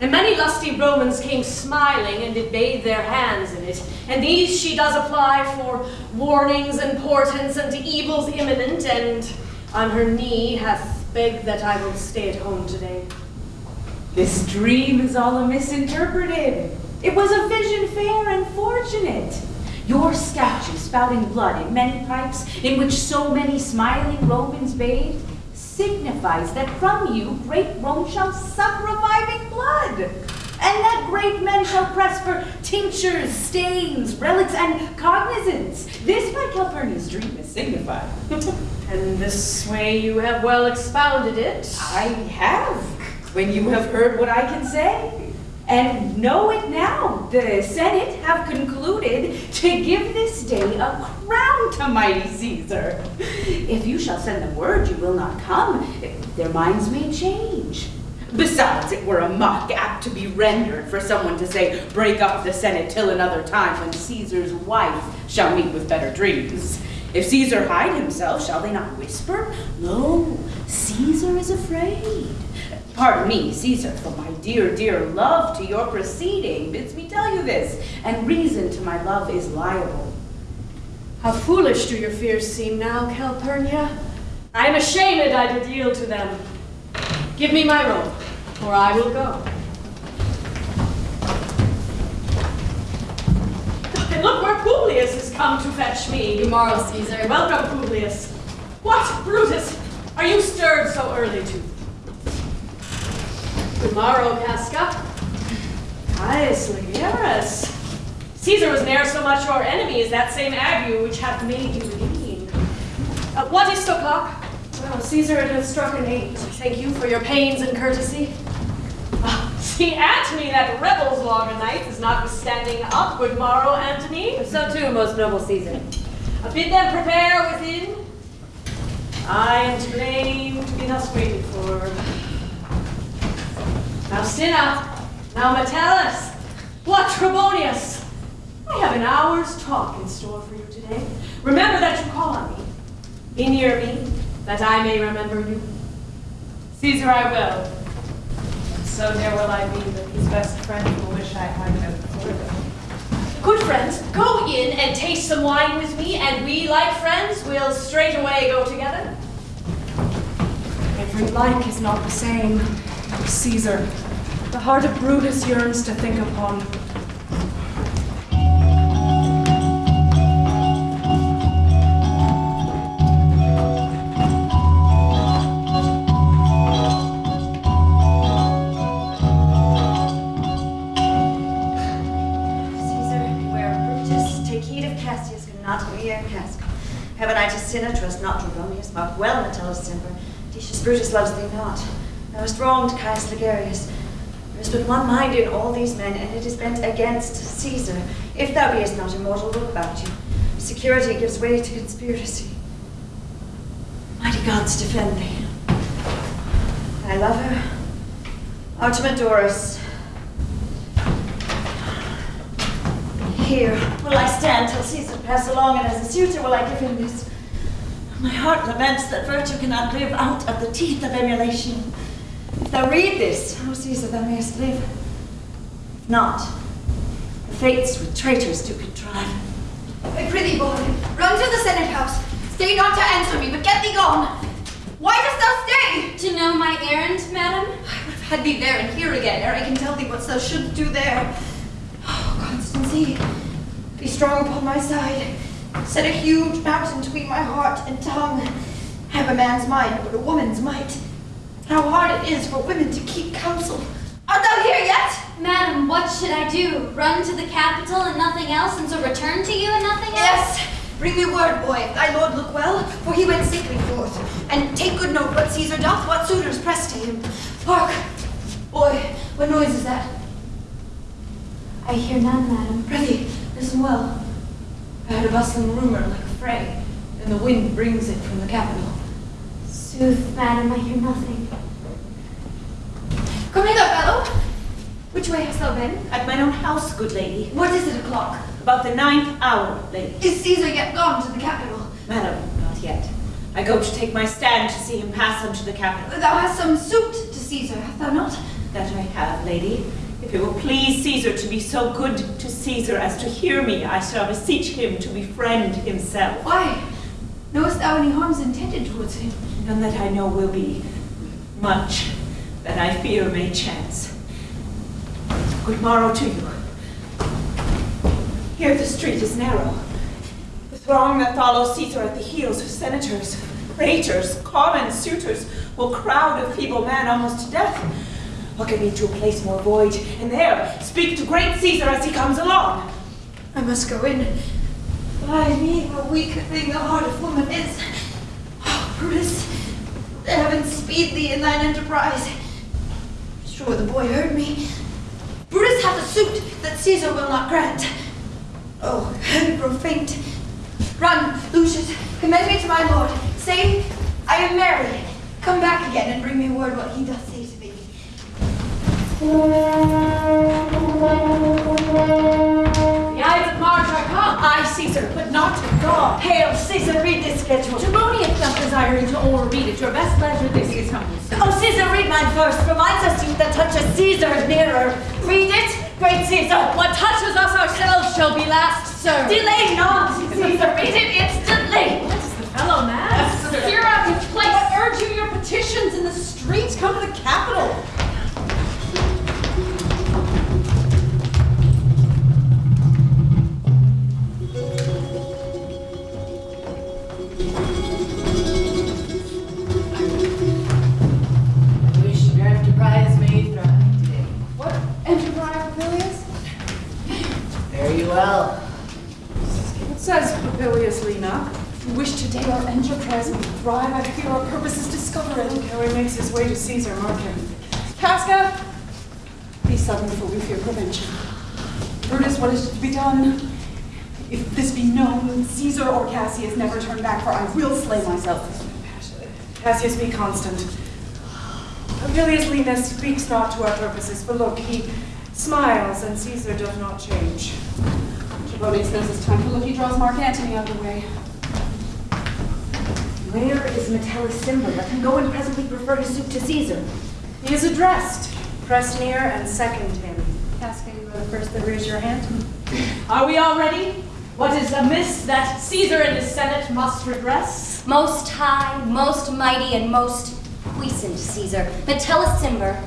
And many lusty Romans came smiling and did bathe their hands in it. And these she does apply for warnings and portents and evils imminent, and on her knee hath begged that I will stay at home today. This dream is all a misinterpreted. It was a vision fair and fortunate. Your statue spouting blood in many pipes, in which so many smiling Romans bathed, signifies that from you great Rome shall suck reviving blood, and that great men shall press for tinctures, stains, relics, and cognizance. This by Calpurnia's dream is signified. And this way you have well expounded it. I have, when you have heard what I can say. And know it now, the Senate have concluded to give this day a crown to mighty Caesar. If you shall send them word you will not come, their minds may change. Besides, it were a mock apt to be rendered for someone to say, break up the Senate till another time when Caesar's wife shall meet with better dreams. If Caesar hide himself, shall they not whisper? Lo, Caesar is afraid. Pardon me, Caesar, for my dear, dear love to your proceeding bids me tell you this, and reason to my love is liable. How foolish do your fears seem now, Calpurnia? I am ashamed I did yield to them. Give me my robe, or I will go. And look where Publius has come to fetch me. Tomorrow, Caesar. Welcome, Publius. What, Brutus? Are you stirred so early Tomorrow, Casca. Caius Ligarius. Caesar was ne'er so much your enemy as that same ague which hath made you lean. Uh, what is o'clock? Well, Caesar, it has struck an eight. Thank you for your pains and courtesy. Ah, See, Antony, that rebel's long a night, is not notwithstanding up. Good morrow, Antony. So too, most noble Caesar. Uh, bid them prepare within. I am to blame to be thus waited for. Faustina, now Metellus, what Trebonius? I have an hour's talk in store for you today. Remember that you call on me. Be near me, that I may remember you. Caesar, I will. So near will I be that his best friend will wish I had no before them. Good friends, go in and taste some wine with me, and we, like friends, will straightway go together. Every like is not the same. Caesar, the heart of Brutus yearns to think upon. Caesar, beware Brutus. Take heed of Cassius, and not me and Casca. Heaven I to trust not. Mark well Metellus Cimber. Decius Brutus loves thee not. Thou hast wronged Caius Ligarius. There is but one mind in all these men, and it is bent against Caesar. If thou beest not immortal, look about you. Security gives way to conspiracy. Mighty gods defend thee. I love her. Artemidorus. Here will I stand till Caesar pass along, and as a suitor will I give him this. My heart laments that virtue cannot live out of the teeth of emulation. If thou read this, O Caesar, thou mayest live. If not, the fates with traitors do contrive. I prithee, boy, run to the Senate house. Stay not to answer me, but get thee gone. Why dost thou stay? To know my errand, madam? I would have had thee there and here again, ere I can tell thee what thou shouldst do there. Oh, Constancy, be strong upon my side. Set a huge mountain between my heart and tongue. Have a man's mind, but a woman's might. How hard it is for women to keep counsel. Art thou here yet? Madam, what should I do? Run to the Capitol and nothing else, and so return to you and nothing else? Yes. Bring me word, boy, if thy lord look well, for he went sickly forth. And take good note what Caesar doth, what suitors press to him. Hark! Boy, what noise is that? I hear none, madam. Prithee, listen well. I heard a bustling rumor like a fray, and the wind brings it from the Capitol. Sooth, madam, I hear nothing. Come hither, fellow. Which way hast thou been? At mine own house, good lady. What is it o'clock? About the ninth hour, lady. Is Caesar yet gone to the Capitol? Madam, not yet. I go to take my stand to see him pass unto the Capitol. Thou hast some suit to Caesar, hast thou not? That I have, lady. If it will please Caesar to be so good to Caesar as to hear me, I shall beseech him to befriend himself. Why? Knowest thou any harms intended towards him? None that I know will be. Much that I fear may chance. Good morrow to you. Here the street is narrow. The throng that follows Caesar at the heels of senators, praetors, common suitors will crowd a feeble man almost to death. I'll get me to a place more void, and there speak to great Caesar as he comes along. I must go in. By me, a weak thing the heart of woman is. Brutus, the heavens speed thee in thine enterprise. Sure the boy heard me. Brutus hath a suit that Caesar will not grant. Oh, I grow faint. Run, Lucius, commend me to my lord. Say, I am married. Come back again and bring me word what he doth say to thee. I, Caesar, but not to God. Hail, Caesar, read this schedule. Doth desire you to overread at your best pleasure. This is humble. Oh, Caesar, read my verse. For us a suit that touches Caesar nearer. Read it, great Caesar. What touches us ourselves shall be last, sir. Delay not, Caesar. Read it instantly. What is the fellow mad? Out of place. I urge you your petitions in the streets. Come to the Capitol. Well. It says, Popilius Lena, you wish today our enterprise may thrive, I fear our purpose is discovered. Harry makes his way to Caesar, mark him. Casca, be sudden for we fear prevention. Brutus, what is to be done? If this be known, Caesar or Cassius never turn back, for I will slay myself. Cassius, be constant. Popilius Lena speaks not to our purposes, but look, he smiles, and Caesar does not change. Trebonius knows it's time to look. He draws Mark Antony out of the way. Where is Metellus Cimber? Let him go and presently prefer his suit to Caesar. He is addressed. Press near and second him. Casca, you are the first that raise your hand. Are we all ready? What is amiss that Caesar and his Senate must redress? Most high, most mighty, and most puissant Caesar, Metellus Cimber,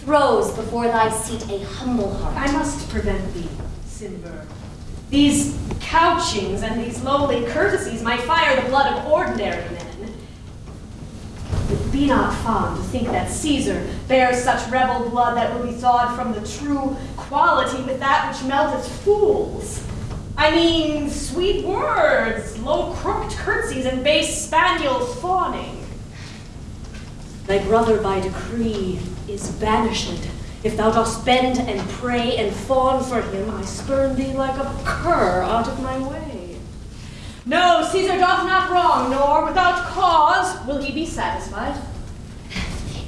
throws before thy seat a humble heart. I must prevent thee, Cimber. These couchings and these lowly courtesies might fire the blood of ordinary men. But be not fond to think that Caesar bears such rebel blood that will be thawed from the true quality with that which melteth fools. I mean, sweet words, low crooked curtsies, and base spaniel fawning. Thy brother by decree is banished. If thou dost bend and pray and fawn for him, I spurn thee like a cur out of my way. No, Caesar doth not wrong, nor without cause will he be satisfied.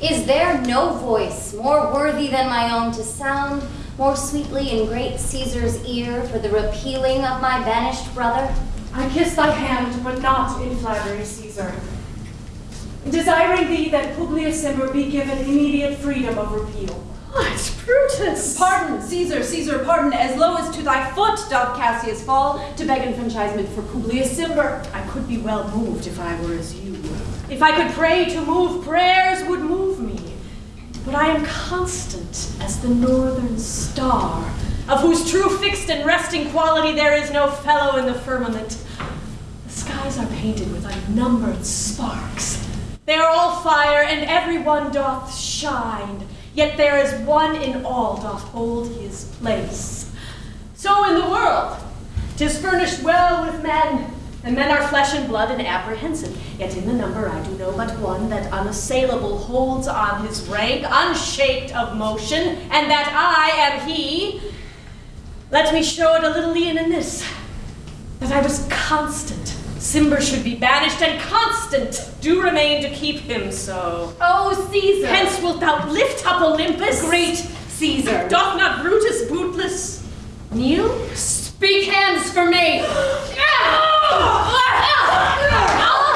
Is there no voice more worthy than my own to sound more sweetly in great Caesar's ear for the repealing of my banished brother? I kiss thy hand, but not in flattery, Caesar. Desiring thee that Publius Cimber be given immediate freedom of repeal. What, Brutus? Pardon, Caesar, Caesar, pardon. As low as to thy foot doth Cassius fall to beg enfranchisement for Publius Cimber. I could be well moved if I were as you. If I could pray to move, prayers would move me. But I am constant as the northern star, of whose true fixed and resting quality there is no fellow in the firmament. The skies are painted with unnumbered sparks. They are all fire, and every one doth shine. Yet there is one in all doth hold his place. So in the world, 'tis furnished well with men, and men are flesh and blood and apprehensive. Yet in the number I do know but one that unassailable holds on his rank, unshaked of motion, and that I am he. Let me show it a little e'en in this, that I was constant. Cimber should be banished, and constant do remain to keep him so. Oh, Caesar! Hence wilt thou lift up Olympus? Great Caesar! Doth not Brutus bootless kneel? Speak hands for me! Ah! Ah! Ah!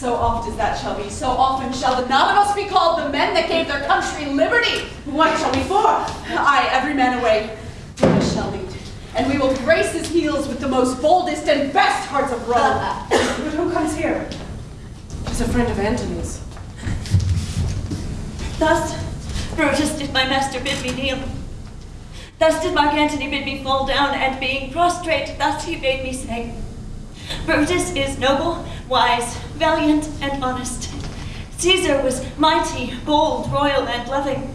So oft as that shall be, so often shall the not of us be called the men that gave their country liberty. What shall we for? Aye, every man away. Brutus shall lead, and we will grace his heels with the most boldest and best hearts of Rome. Uh, uh. But who comes here? She's a friend of Antony's. Thus, Brutus did my master bid me kneel. Thus did Mark Antony bid me fall down, and being prostrate, thus he bade me say, Brutus is noble, wise, valiant, and honest. Caesar was mighty, bold, royal, and loving.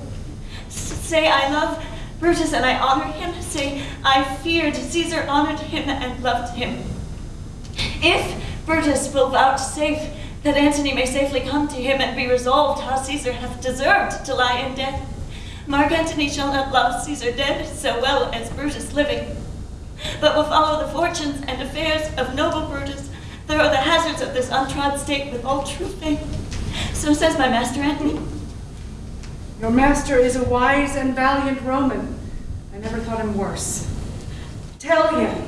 Say I love Brutus and I honor him. Say I feared Caesar, honored him, and loved him. If Brutus will vouchsafe that Antony may safely come to him and be resolved how Caesar hath deserved to lie in death, Mark Antony shall not love Caesar dead so well as Brutus living, but will follow the fortunes and affairs of noble Brutus through the hazards of this untrod state with all true faith. So says my master Antony. Your master is a wise and valiant Roman. I never thought him worse. Tell him,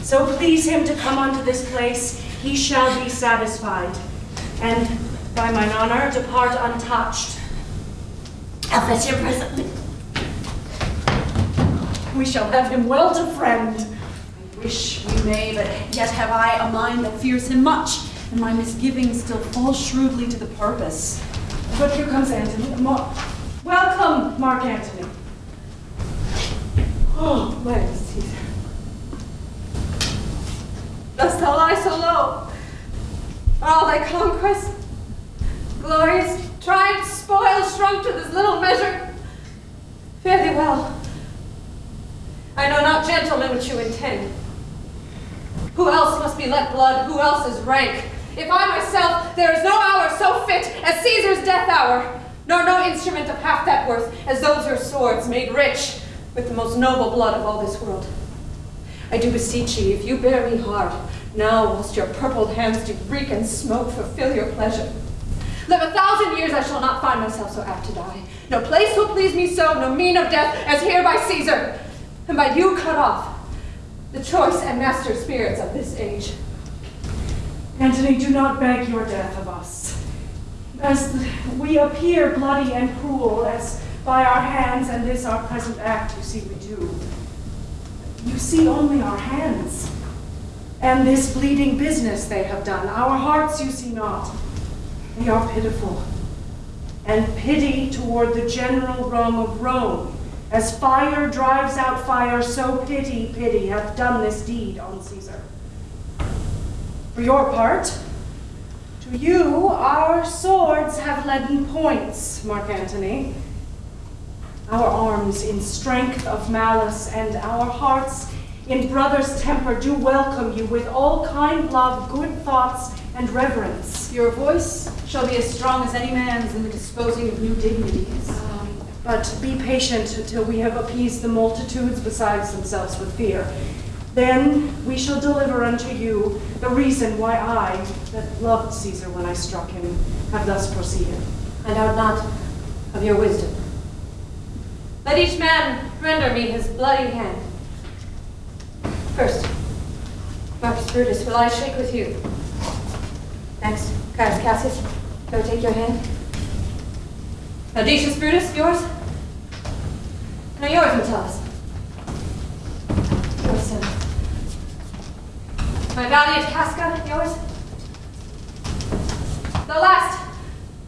so please him to come unto this place, he shall be satisfied, and by mine honor depart untouched. I'll fetch him presently. We shall have him well to friend. Wish we may, but yet have I a mind that fears him much, and my misgivings still fall shrewdly to the purpose. But here comes Antony. Mar- Welcome, Mark Antony. Oh, is Caesar? Dost thou lie so low? Are all thy conquests, glories, triumphs, spoils shrunk to this little measure? Fare thee well. I know not, gentlemen, what you intend. Who else must be let blood? Who else is rank? If I myself, there is no hour so fit as Caesar's death hour, nor no instrument of half that worth as those your swords made rich with the most noble blood of all this world. I do beseech ye, if you bear me hard, now whilst your purpled hands do reek and smoke, fulfill your pleasure. Live a thousand years, I shall not find myself so apt to die. No place will please me so, no mean of death, as here by Caesar, and by you cut off, the choice and master spirits of this age. Antony, do not beg your death of us. As we appear bloody and cruel, as by our hands and this our present act you see we do, you see only our hands, and this bleeding business they have done. Our hearts you see not. They are pitiful, and pity toward the general wrong of Rome. As fire drives out fire, so pity, pity hath done this deed on Caesar. For your part, to you, our swords have leaden points, Mark Antony. Our arms in strength of malice, and our hearts in brother's temper do welcome you with all kind love, good thoughts, and reverence. Your voice shall be as strong as any man's in the disposing of new dignities. But be patient until we have appeased the multitudes besides themselves with fear. Then we shall deliver unto you the reason why I, that loved Caesar when I struck him, have thus proceeded. I doubt not of your wisdom. Let each man render me his bloody hand. First, Marcus Brutus, will I shake with you? Next, Caius Cassius, do I take your hand? Now, Brutus, yours? Now yours, Metellus. Yours, son. My valiant Casca, yours? The last,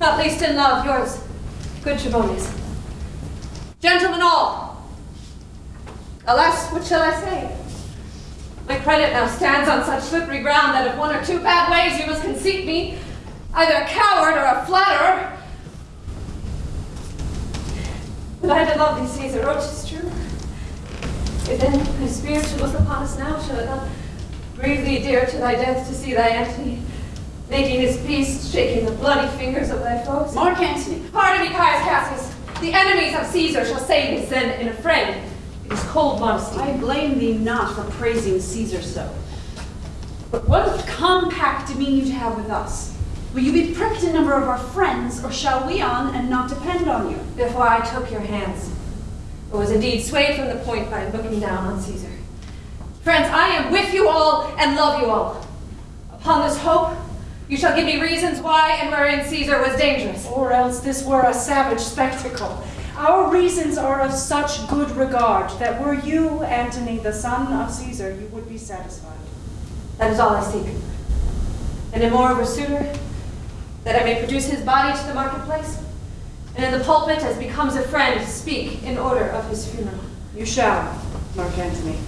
not least in love, yours, good Trebonius. Gentlemen all, alas, what shall I say? My credit now stands on such slippery ground that if one or two bad ways you must conceit me, either a coward or a flatterer. But I did love thee, Caesar, 'tis true. If then thy spear should look upon us now, shall it not grieve thee dear to thy death to see thy Antony making his peace, shaking the bloody fingers of thy foes? Mark Antony. Pardon me, Caius Cassius. The enemies of Caesar shall say this then in a friend. It is cold modesty. I blame thee not for praising Caesar so. But what compact demean you to have with us? Will you be pricked in number of our friends, or shall we on and not depend on you? Before I took your hands, I was indeed swayed from the point by looking down on Caesar. Friends, I am with you all and love you all. Upon this hope, you shall give me reasons why and wherein Caesar was dangerous. Or else this were a savage spectacle. Our reasons are of such good regard that were you, Antony, the son of Caesar, you would be satisfied. That is all I seek. And in moreover, suitor, that I may produce his body to the marketplace, and in the pulpit, as becomes a friend, speak in order of his funeral. You shall, Mark Antony.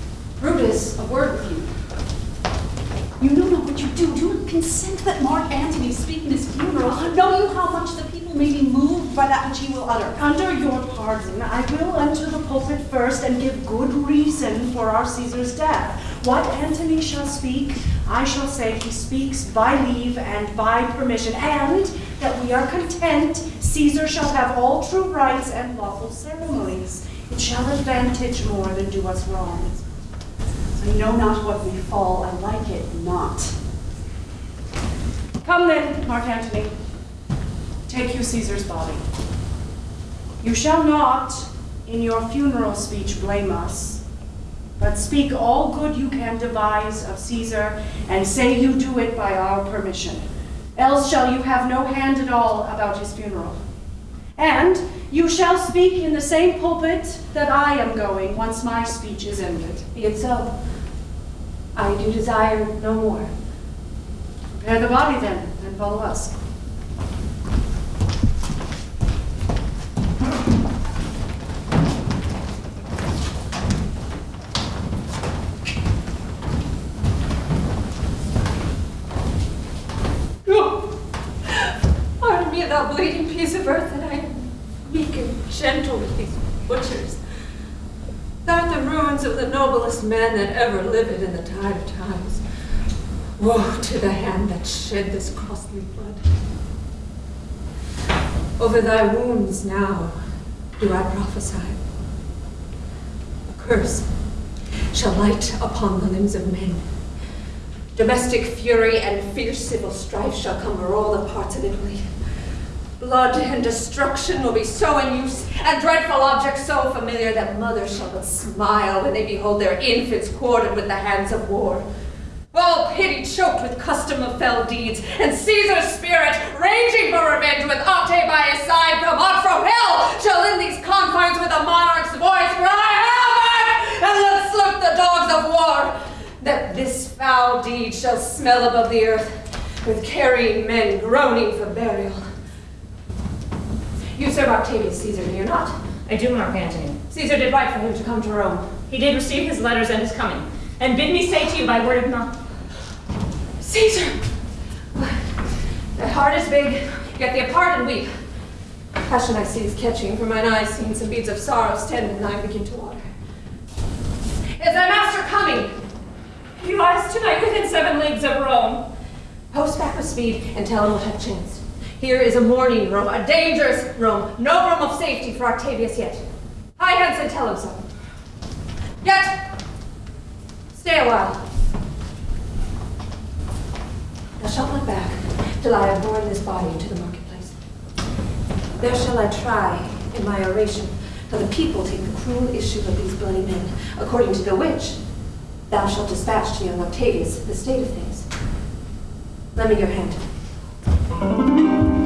Brutus, a word with you. You know not what you do. Do not consent that Mark Antony speak in his funeral. Know you how much the people may be moved by that which he will utter? Under your pardon, I will enter the pulpit first and give good reason for our Caesar's death. What Antony shall speak, I shall say he speaks by leave and by permission, and that we are content Caesar shall have all true rights and lawful ceremonies. It shall advantage more than do us wrong. I know not what we fall. I like it not. Come then, Mark Antony. Take you Caesar's body. You shall not, in your funeral speech, blame us, but speak all good you can devise of Caesar, and say you do it by our permission. Else shall you have no hand at all about his funeral. And you shall speak in the same pulpit that I am going once my speech is ended. Be it so. I do desire no more. Prepare the body then, and follow us. Pardon me, thou bleeding piece of earth, that I am meek and gentle with these butchers. Thou art the ruins of the noblest men that ever lived in the tide of times. Woe to the hand that shed this costly blood. Over thy wounds now do I prophesy. A curse shall light upon the limbs of men. Domestic fury and fierce civil strife shall come o'er all the parts of Italy. Blood and destruction will be so in use, and dreadful objects so familiar that mothers shall but smile when they behold their infants quartered with the hands of war. All pity choked with custom of fell deeds, and Caesar's spirit, raging for revenge with Ate by his side, come out from hell, shall in these confines with a monarch's voice cry, Havoc! And let slip the dogs of war, that this foul deed shall smell above the earth, with carrying men groaning for burial. You serve Octavius Caesar, do you not? I do, Mark Antony. Caesar did right for him to come to Rome. He did receive his letters and his coming, and bid me say to you by word of mouth, Caesar! My heart is big, get thee apart and weep. Passion I see is catching, for mine eyes seen some beads of sorrow stand and I begin to water. Is thy master coming? He lies tonight within seven leagues of Rome. Post back with speed and tell him what hath chanced. Here is a mourning Rome, a dangerous Rome, no room of safety for Octavius yet. Hie hence and tell him so. Yet, stay a while. Thou shalt not back till I have borne this body into the marketplace. There shall I try in my oration how the people take the cruel issue of these bloody men, according to the which thou shalt dispatch to young Octavius the state of things. Lend me your hand. We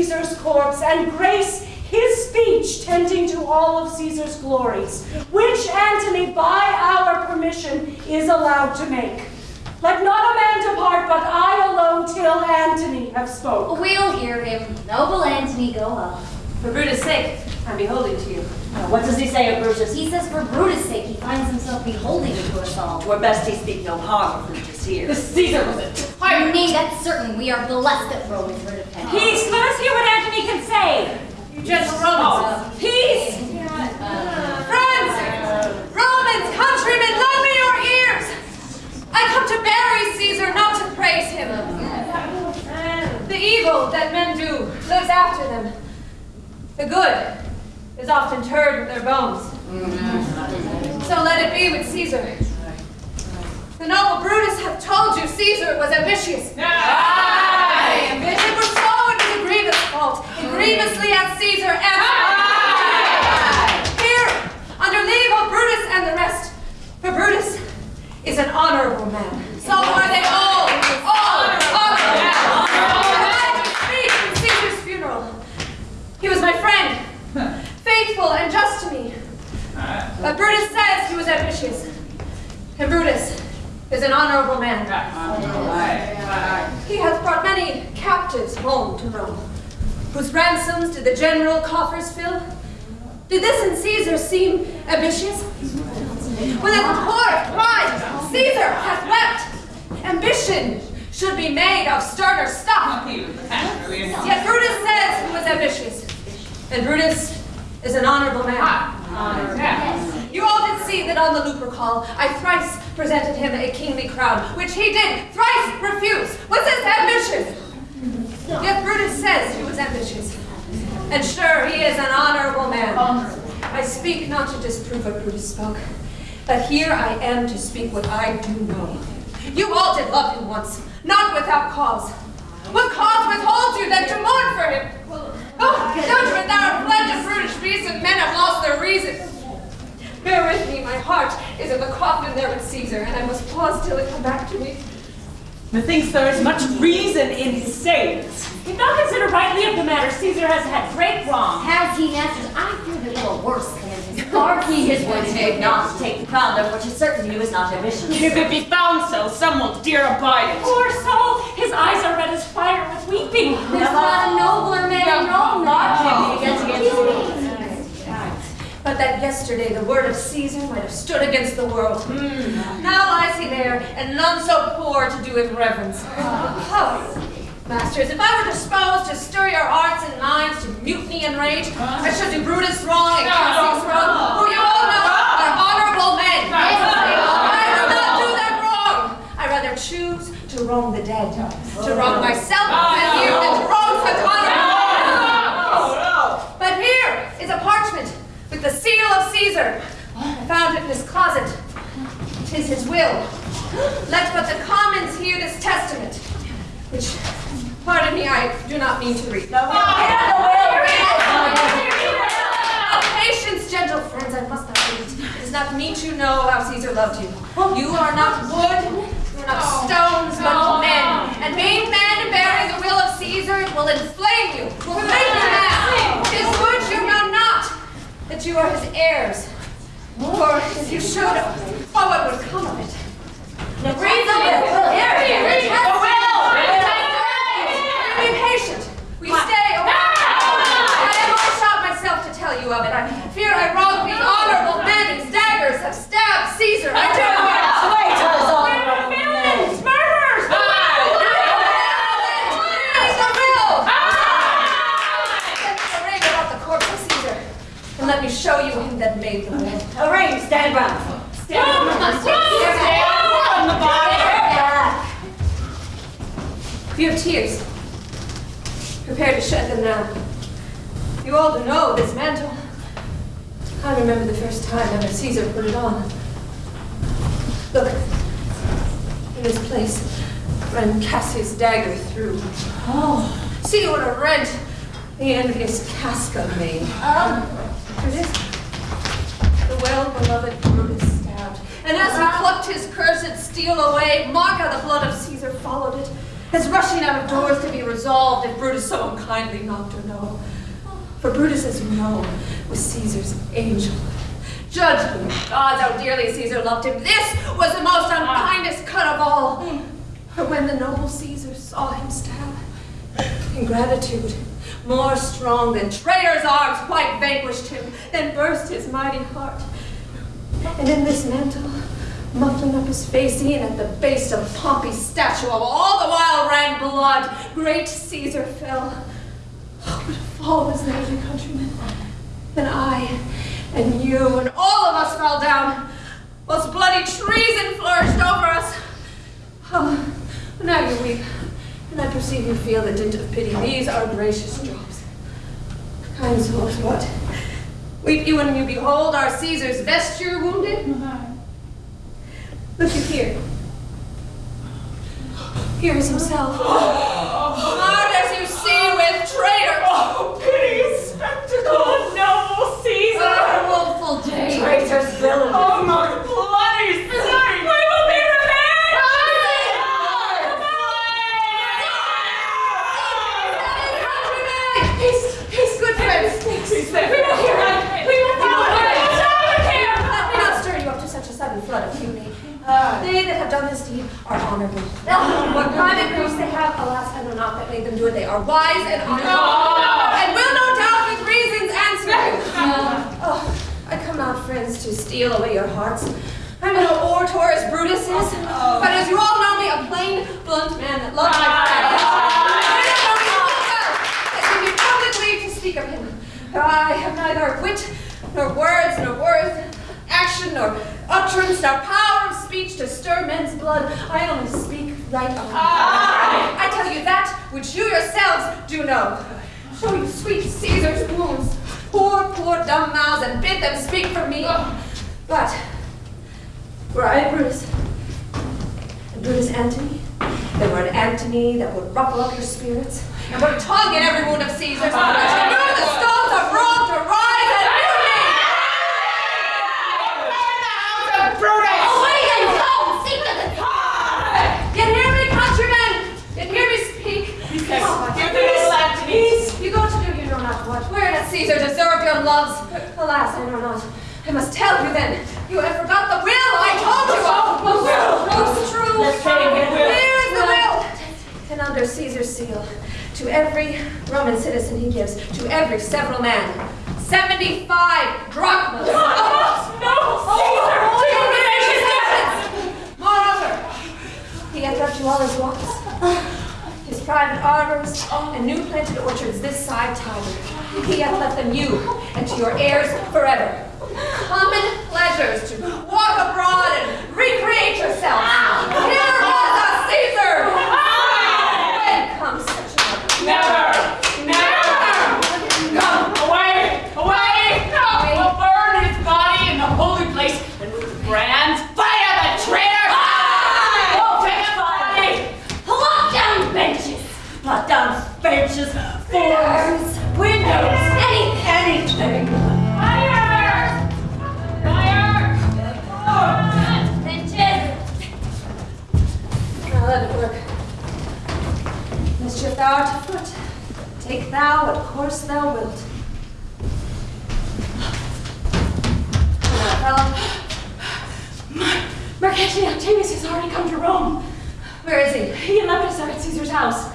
Caesar's corpse and grace his speech tending to all of Caesar's glories, which Antony, by our permission, is allowed to make. Let not a man depart, but I alone till Antony have spoke. We'll hear him. Noble Antony, go up. For Brutus' sake, I'm beholding to you. what does he say of Brutus? He says for Brutus' sake, he finds himself beholding to us all. Were best he speak no harm of Brutus here. The Caesar was it. Nay, that's certain. We are blessed that Rome is rid of him. Peace! Let us hear what Antony can say! Gentle Romans, peace! Friends, Romans, countrymen, lend me your ears! I come to bury Caesar, not to praise him. The evil that men do lives after them. The good is often turd with their bones. So let it be with Caesar. The noble Brutus hath told you Caesar was ambitious. Aye! It was so it is a grievous fault, and grievously as Caesar answered. Here, under leave of Brutus and the rest, for Brutus is an honorable man. So are they all, all faithful and just to me. But Brutus says he was ambitious. And Brutus is an honorable man. He hath brought many captives home to Rome, whose ransoms did the general coffers fill. Did this in Caesar seem ambitious? When at the poor cries, Caesar hath wept. Ambition should be made of sterner stuff. Yet Brutus says he was ambitious. And Brutus is an honorable man. Ah, you all did see that on the Lupercal I thrice presented him a kingly crown, which he did thrice refuse. Was this ambition? Yet Brutus says he was ambitious. And sure, he is an honorable man. I speak not to disprove what Brutus spoke, but here I am to speak what I do know. You all did love him once, not without cause. What cause withholds you then to mourn for him? Oh, judgment thou art fled to brutish beasts and men have lost their reason. Bear with me, my heart is in the coffin there with Caesar, and I must pause till it come back to me. Methinks there is much reason in his sayings. If thou consider rightly of the matter, Caesar has had great wrong. Has he answered? I fear that little worse than in his heart. He his words did not to take the crown, of which is certain he was not ambitious. If it be found so, some will dear abide it. Poor soul, his eyes are red as fire with weeping. There's not a nobler man in Rome Not against against But that yesterday the word of Caesar might have stood against the world. Hmm. Now lies he there, and none so poor to do him reverence. Oh, Masters, if I were disposed to stir your hearts and minds to mutiny and rage, I should do Brutus wrong and Cassius wrong, who you all know are honorable men. I will not do them wrong. I rather choose to wrong the dead, to wrong myself and you, than to wrong such honorable But here is a parchment with the seal of Caesar. Oh, I found it in his closet. Tis his will. Let but the commons hear this testament, which, pardon me, I do not mean to read. Oh, patience, gentle friends, I must not read. It is not meet you know how Caesar loved you. Oh. You are not wood, you are not stones, but men. And being men bearing the will of Caesar, it will inflame you, will make you mad. His would you know not that you are his heirs. For if you should, oh, what would come of it? Now read the will. Here, here, read the will. Be patient. We stay away. I am overshot myself to tell you of it. I fear I wrong the honorable men whose daggers have stabbed Caesar. I do Villains, murderers! Read the will. Send me a ring about the corpse of Caesar, and let me show you him that made the will. A ring, stand round. You have tears. Prepare to shed them now. You all do know this mantle. I remember the first time ever Caesar put it on. Look, in this place, ran Cassius' dagger through. Oh, see what a rent the envious Casca made. For this, the well-beloved Brutus stabbed. And as he plucked his cursed steel away, mark how the blood of Caesar followed it, as rushing out of doors to be resolved if Brutus so unkindly knocked or no. For Brutus, as you know, was Caesar's angel. Judge me, gods, how dearly Caesar loved him. This was the most unkindest cut of all. Hmm. For when the noble Caesar saw him stab, in gratitude, more strong than traitor's arms, quite vanquished him, then burst his mighty heart. And in this mantle, muffling up his face, e'en at the base of Pompey's statue, all the while ran blood. Great Caesar fell. Oh, what a fall was there, dear countrymen. Then I, and you, and all of us fell down, whilst bloody treason flourished over us. Oh, now you weep, and I perceive you feel the dint of pity. These are gracious jobs. times, Lord, what? Weep you when you behold our Caesar's vesture wounded? Look you here. Here is himself. Marred as you see with traitors. Oh, pity spectacle, oh, noble Caesar! A woeful day. Traitors, villains. Oh, my bloody sight! We will be Peace, peace, good there. We will hear it. We will follow it. Let me not stir you up to such a sudden flood of mutiny. Uh, they that have done this deed are honorable. what private griefs they have, alas, I know not that made them do it. They are wise and honorable, and will no doubt with reasons answer you. Uh, oh, I come not, friends, to steal away your hearts. I'm no orator as Brutus is, but as you all know me, a plain, blunt man that loves my friends. I give you public leave to speak of him. I have neither wit, nor words, nor worth, action, nor utterance, nor power of speech to stir men's blood. I only speak right on. Ah! I tell you that which you yourselves do know. Show you sweet Caesar's wounds, poor, poor dumb mouths, and bid them speak for me. Ah! But were I Brutus, and Brutus Antony, there were an Antony that would ruffle up your spirits, and put a tongue in every wound of Caesar's, that you knew the stones of Rome to rise and mutiny! Away and home, seek to the You hear me, countrymen? You hear me speak? Oh, Give me this Antony. You go to do you know not what. Where has Caesar deserved your loves? Alas, I know not. I must tell you then, you have forgot the will I told you of. The will. Most true. Let's take it. Here is the will. And under Caesar's seal, to every Roman citizen he gives, to every several man, 75 drachmas. Oh, no, oh, Moreover, he hath left you all his walks, his private arbors, and new planted orchards this side Tiber. He hath left them you and to your heirs forever. Common pleasures to walk abroad and recreate yourself. Here was a Caesar! When comes such another? Never! Never! Come, away! Away! We'll burn his body in the holy place, and with the brands, fire the traitor! We'll take his body! Plop down benches. Plot down benches, floors, windows, anything, anything. Fire! Fire! Benches. Now let it work. Mischief thou art afoot. Take thou what course thou wilt. Now, fellow, Octavius has already come to Rome. where is he? He and Lepidus are at Caesar's house.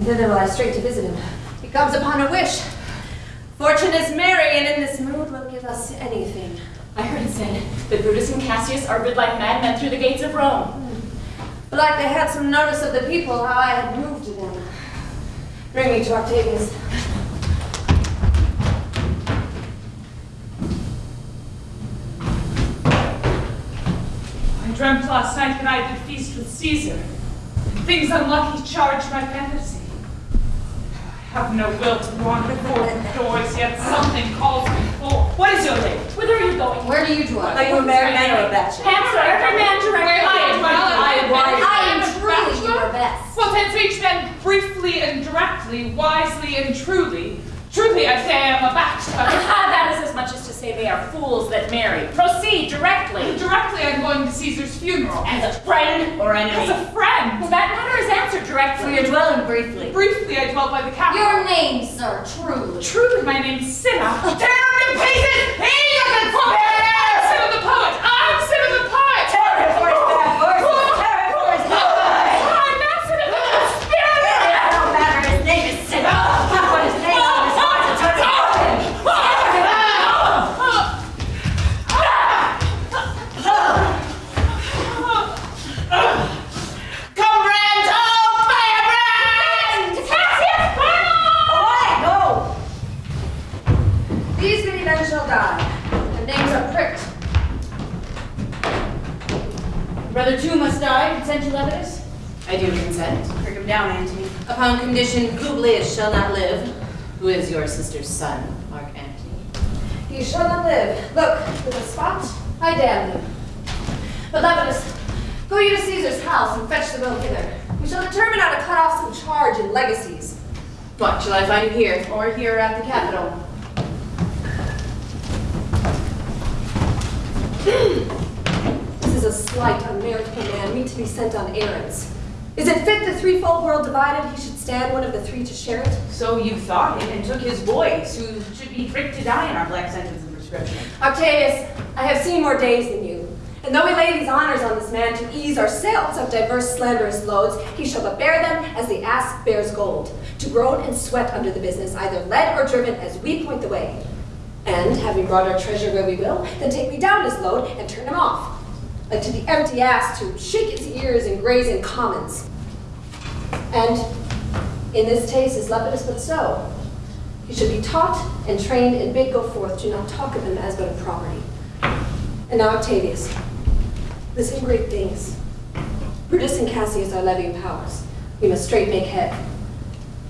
And thither will I straight to visit him. He comes upon a wish. Fortune is merry, and in this mood will give us anything. I heard it said that Brutus and Cassius are rid like madmen through the gates of Rome. But like they had some notice of the people, how I had moved to them. Bring me to Octavius. I dreamt last night that I did feast with Caesar, and things unlucky charged my fantasy. I have no will to wander forth the doors, yet something calls me forth. What is your name? Whither are you going? Where do you dwell? Are you a married man or a bachelor? Answer every man directly. I am I am. I am truly your best. Well, then speech then briefly and directly, wisely and truly. Truly, I say I am a bachelor. Ah, that is as much as to say they are fools that marry. Proceed directly. Directly, I'm going to Caesar's funeral. As a friend or As enemy? As a friend. Well, that matter is answered So directly. you're dwelling briefly. Briefly, I dwelt by the Capitol. Your name, sir, truly. Truly, my name's Cinna. Tear him to pieces! He doesn't Consent? I do consent. Prick him down, Antony. Upon condition Publius shall not live, who is your sister's son, Mark Antony. He shall not live. Look, with a spot, I damn him. But Lepidus, go you to Caesar's house and fetch the will hither. We shall determine how to cut off some charge and legacies. What, shall I find you here? Or here at the Capitol. a slight, unmerited man, meet to be sent on errands. Is it fit the threefold world divided, he should stand one of the three to share it? So you thought it and took his boys, who should be pricked to die in our black sentence and prescription. Octavius, I have seen more days than you. And though we lay these honors on this man to ease ourselves of diverse slanderous loads, he shall but bear them as the ass bears gold, to groan and sweat under the business, either led or driven as we point the way. And, having brought our treasure where we will, then take me down his load and turn him off, like to the empty ass to shake its ears and graze in commons. And in this case is Lepidus but so. He should be taught and trained and bid go forth to not talk of him as but of property. And now Octavius, listen great things. Brutus and Cassius are levying powers. We must straight make head.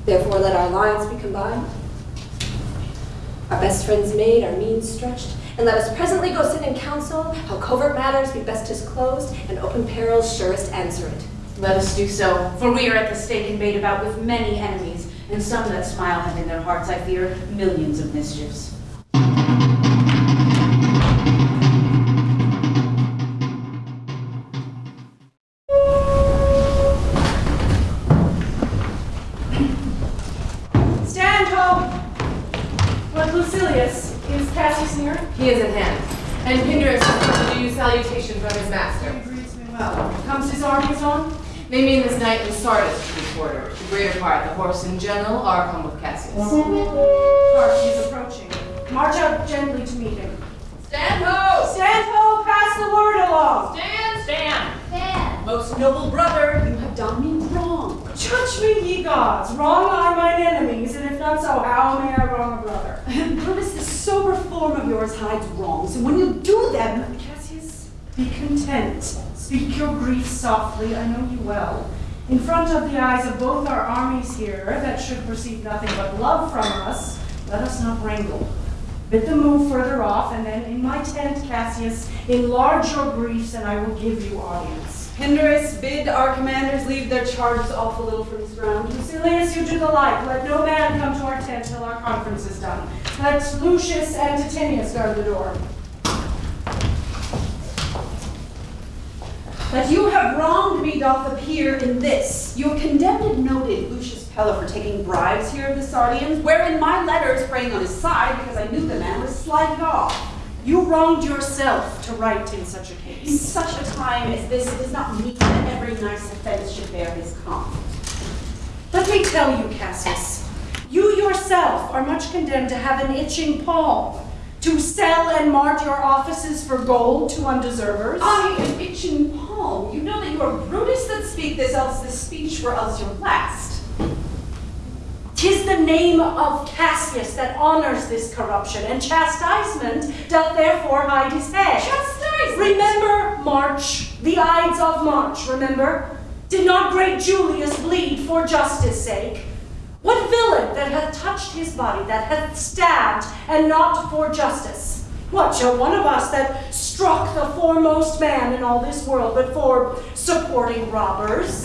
Therefore let our lines be combined. Our best friends made, our means stretched, and let us presently go sit in council, how covert matters be best disclosed, and open perils surest answer it. Let us do so, for we are at the stake and bait about with many enemies, and some that smile have in their hearts, I fear, millions of mischiefs. Greater part, the horse in general, are come with Cassius. Hark, he is approaching. March out gently to meet him. Stand ho! Stand ho, pass the word along! Stand! Stand! Stand. Most noble brother, you have done me wrong. Judge me, ye gods. Wrong are mine enemies, and if not so, how may I wrong a brother? And Brutus, this sober form of yours hides wrongs, and when you do them, Cassius, be content. Speak your grief softly, I know you well. In front of the eyes of both our armies here, that should perceive nothing but love from us, let us not wrangle. Bid them move further off, and then in my tent, Cassius, enlarge your griefs, and I will give you audience. Pindarus, bid our commanders leave their charges off a little from this ground. Lucilius, you do the like. Let no man come to our tent till our conference is done. Let Lucius and Titinius guard the door. That you have wronged me doth appear in this. Your condemned and noted Lucius Pella for taking bribes here of the Sardians, wherein my letters praying on his side because I knew the man was slighted off. You wronged yourself to write in such a case. In such a time as this, it is not meet that every nice offense should bear his comp. Let me tell you, Cassius, you yourself are much condemned to have an itching palm, to sell and mart your offices for gold to undeservers. I am itching palm. You know that you are Brutus that speak this, else this speech were else your last. Tis the name of Cassius that honors this corruption, and chastisement doth therefore hide his head. Chastisement? Remember March, the Ides of March, remember? Did not great Julius bleed for justice' sake? What villain that hath touched his body, that hath stabbed, and not for justice? What shall one of us that struck the foremost man in all this world, but for supporting robbers?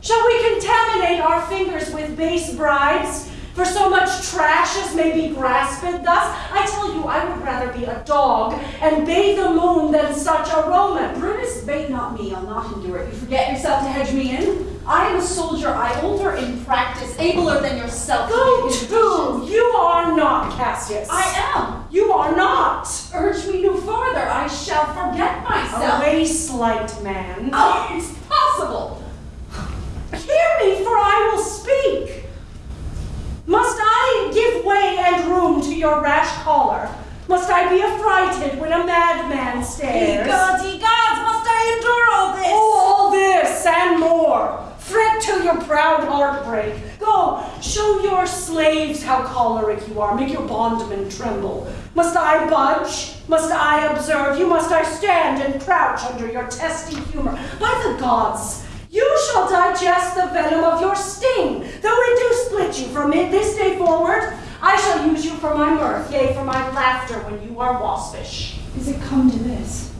Shall we contaminate our fingers with base bribes for so much trash as may be grasped thus? I tell you, I would rather be a dog and bathe the moon than such a Roman. Brutus, bait not me, I'll not endure it. You forget yourself to hedge me in. I am a soldier, I older in practice, abler than yourself. Go to! You are not Cassius. I am. You are not. Urge me no farther, I shall forget myself. Away, slight man. Oh, it's possible. Hear me, for I will speak. Must I give way and room to your rash caller? Must I be affrighted when a madman stares? Ye gods, ye gods, must I endure all this? Oh, all this and more. Fret till your proud heart break. Go, show your slaves how choleric you are. Make your bondmen tremble. Must I budge? Must I observe you? Must I stand and crouch under your testy humor? By the gods, you shall digest the venom of your sting, though it do split you from it this day forward. I shall use you for my mirth, yea, for my laughter when you are waspish. Is it come to this?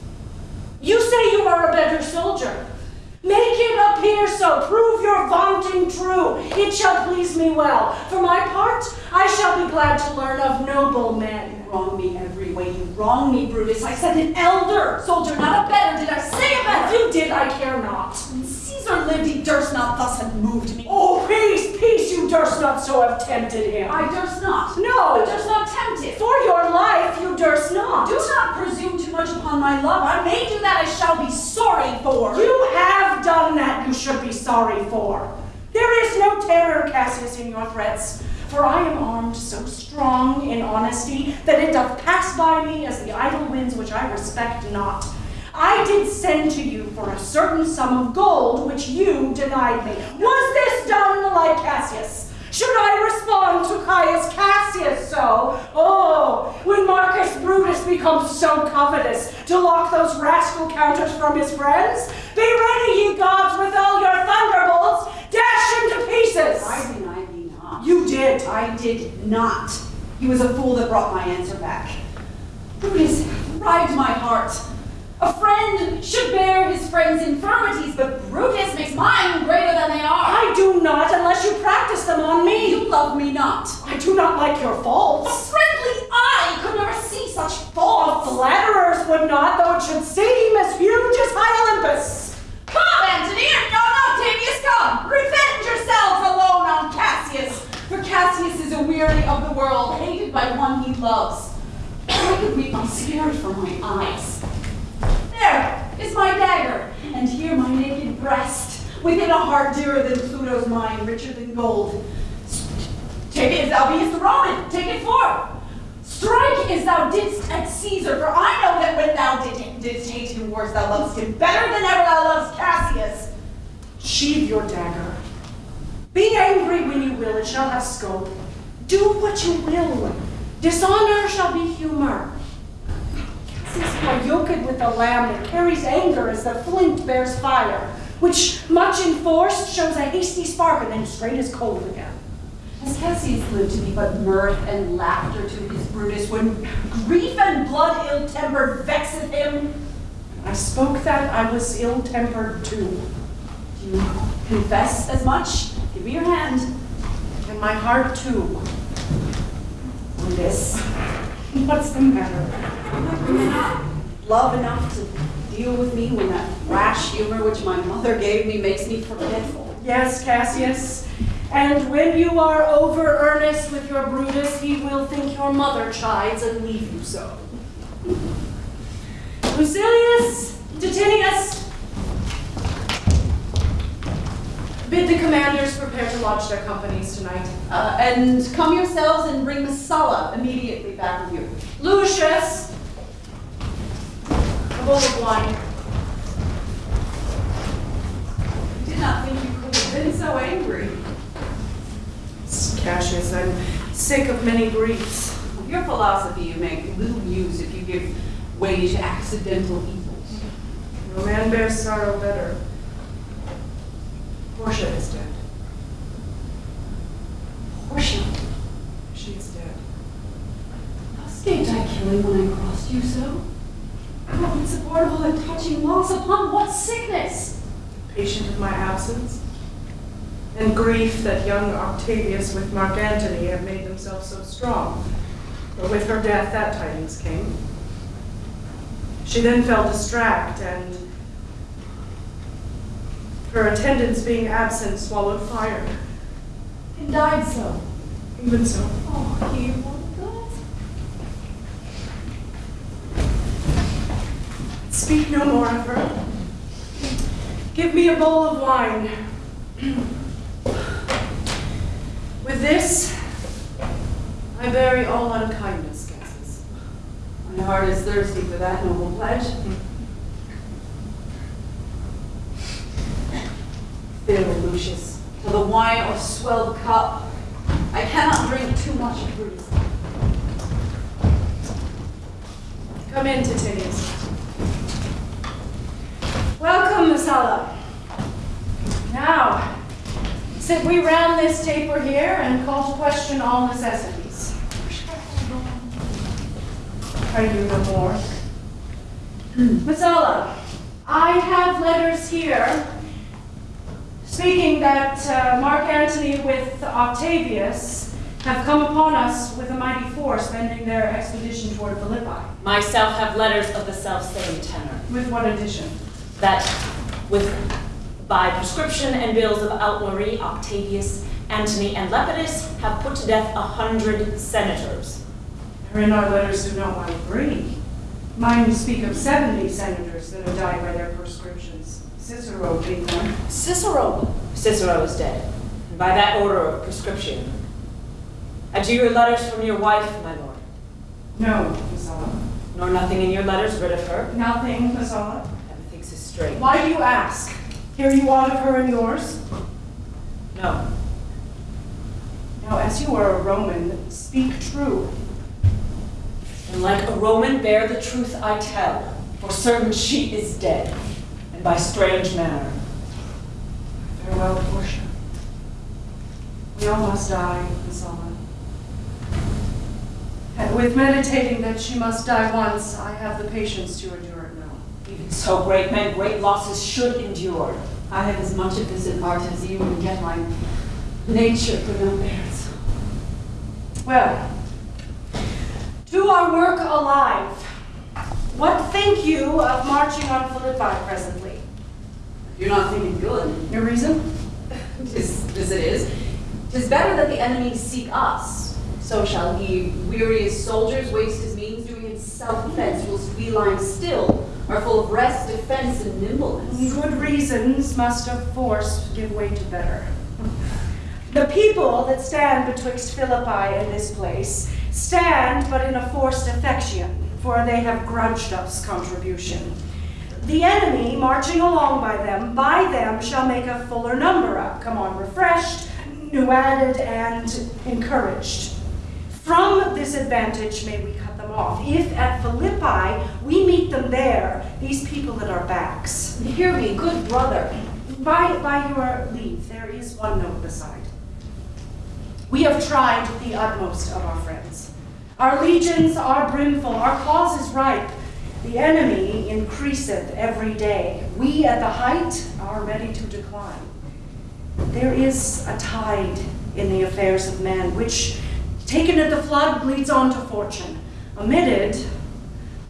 You say you are a better soldier. Make it appear so. Prove your vaunting true. It shall please me well. For my part, I shall be glad to learn of noble men. You wrong me every way. You wrong me, Brutus. I said an elder soldier, not a better. Did I say a better? If you did, I care not. Lived, he durst not thus have moved me. Oh, peace, peace, you durst not so have tempted him. I durst not. No. I durst not tempt it. For your life, you durst not. Do not presume too much upon my love. I may do that I shall be sorry for. You have done that you should be sorry for. There is no terror, Cassius, in your threats, for I am armed so strong in honesty that it doth pass by me as the idle winds which I respect not. I did send to you for a certain sum of gold which you denied me. Was this done like Cassius? Should I respond to Caius Cassius so? Oh, when Marcus Brutus becomes so covetous to lock those rascal counters from his friends, be ready, ye gods, with all your thunderbolts, dash him to pieces. I deny thee not. You did. I did not. He was a fool that brought my answer back. Brutus bribed my heart. A friend should bear his friend's infirmities, but Brutus makes mine greater than they are. I do not unless you practice them on me. You love me not. I do not like your faults. A friendly eye could never see such faults. flatterers would not, though it should seem as huge as high Olympus. Come, Antony, no, no, Octavius, come. Revenge yourselves alone on Cassius. For Cassius is a weary of the world, hated by one he loves. I could weep my spirit from my eyes. There is my dagger, and here my naked breast, within a heart dearer than Pluto's mine, richer than gold. Take it as thou beest the Roman, take it forth. Strike as thou didst at Caesar, for I know that when thou did, didst hate him worse, thou lovest him better than ever thou lovest Cassius. Sheathe your dagger. Be angry when you will, it shall have scope. Do what you will. Dishonor shall be humor. You yoked with the lamb that carries anger as the flint bears fire, which, much enforced, shows a hasty spark and then straight is cold again. Has Cassius lived to be but mirth and laughter to his Brutus, when grief and blood ill-tempered vexeth him? I spoke that I was ill-tempered too. Do you confess as much? Give me your hand. And my heart too. Brutus. What's the matter? Love enough to deal with me when that rash humor which my mother gave me makes me forgetful. Yes, Cassius. And when you are over earnest with your Brutus, he will think your mother chides and leave you so. Lucilius, Titinius, bid the commanders prepare to launch their companies tonight. Uh, and come yourselves and bring Messala immediately back with you. Lucius, a bowl of wine. I did not think you could have been so angry. Cassius, I'm sick of many griefs. Your philosophy you make little use if you give way to accidental evils. No man bears sorrow better. Portia is dead. Portia, She is dead. escaped I killing when I crossed you so? How insupportable and touching loss upon what sickness? Patient of my absence, and grief that young Octavius with Mark Antony have made themselves so strong. but with her death that tidings came. She then fell distract, and her attendants being absent swallowed fire. And died so. Even so, Oh, he speak no more of her. Give me a bowl of wine. With this, I bury all unkindness, Cassius. My heart is thirsty for that noble pledge. Fill, Lucius, till the wine or swell the cup. I cannot drink too much of Brutus. Come in, Titinius. Welcome, Messala. Now, sit we round this taper here and call to question all necessities. Are you no more. Messala, I have letters here speaking that uh, Mark Antony with Octavius have come upon us with a mighty force bending their expedition toward Philippi. Myself have letters of the self-same tenor. With what addition? That with by prescription and bills of outlawry, Octavius, Antony, and Lepidus have put to death a hundred senators. Wherein our letters do not agree. Mine speak of 70 senators that have died by their prescriptions. Cicero being one. Cicero. Cicero is dead, and by that order of prescription. And do your letters from your wife, my lord? No, Messala. Nor nothing in your letters rid of her? Nothing, Messala. Everything's is straight. Why do you ask? Hear you aught of her in yours? No. Now, as you are a Roman, speak true. And like a Roman, bear the truth I tell, for certain she is dead, and by strange manner. Farewell, Portia. We all must die, Messala. And with meditating that she must die once, I have the patience to endure it now. Even so, great men, great losses should endure. I have as much of this in art as you, and yet my nature could not bear it. Well, to our work alive. What think you of marching on Philippi presently? You're not thinking good. No reason? Tis, as it is. Tis better that the enemy seek us. So shall he weary his soldiers, waste his means doing in self-defense, whilst we lying still are full of rest, defense, and nimbleness. Good reasons must of force give way to better. The people that stand betwixt Philippi and this place stand but in a forced affection, for they have grudged us contribution. The enemy, marching along by them, by them shall make a fuller number up, come on refreshed, new added, and encouraged. From this advantage may we cut them off. If at Philippi we meet them there, these people at our backs. Hear me, good brother. By, by your leave, there is one note beside. We have tried the utmost of our friends. Our legions are brimful, our cause is ripe. The enemy increaseth every day. We at the height are ready to decline. There is a tide in the affairs of men, which, taken at the flood, leads on to fortune. Omitted,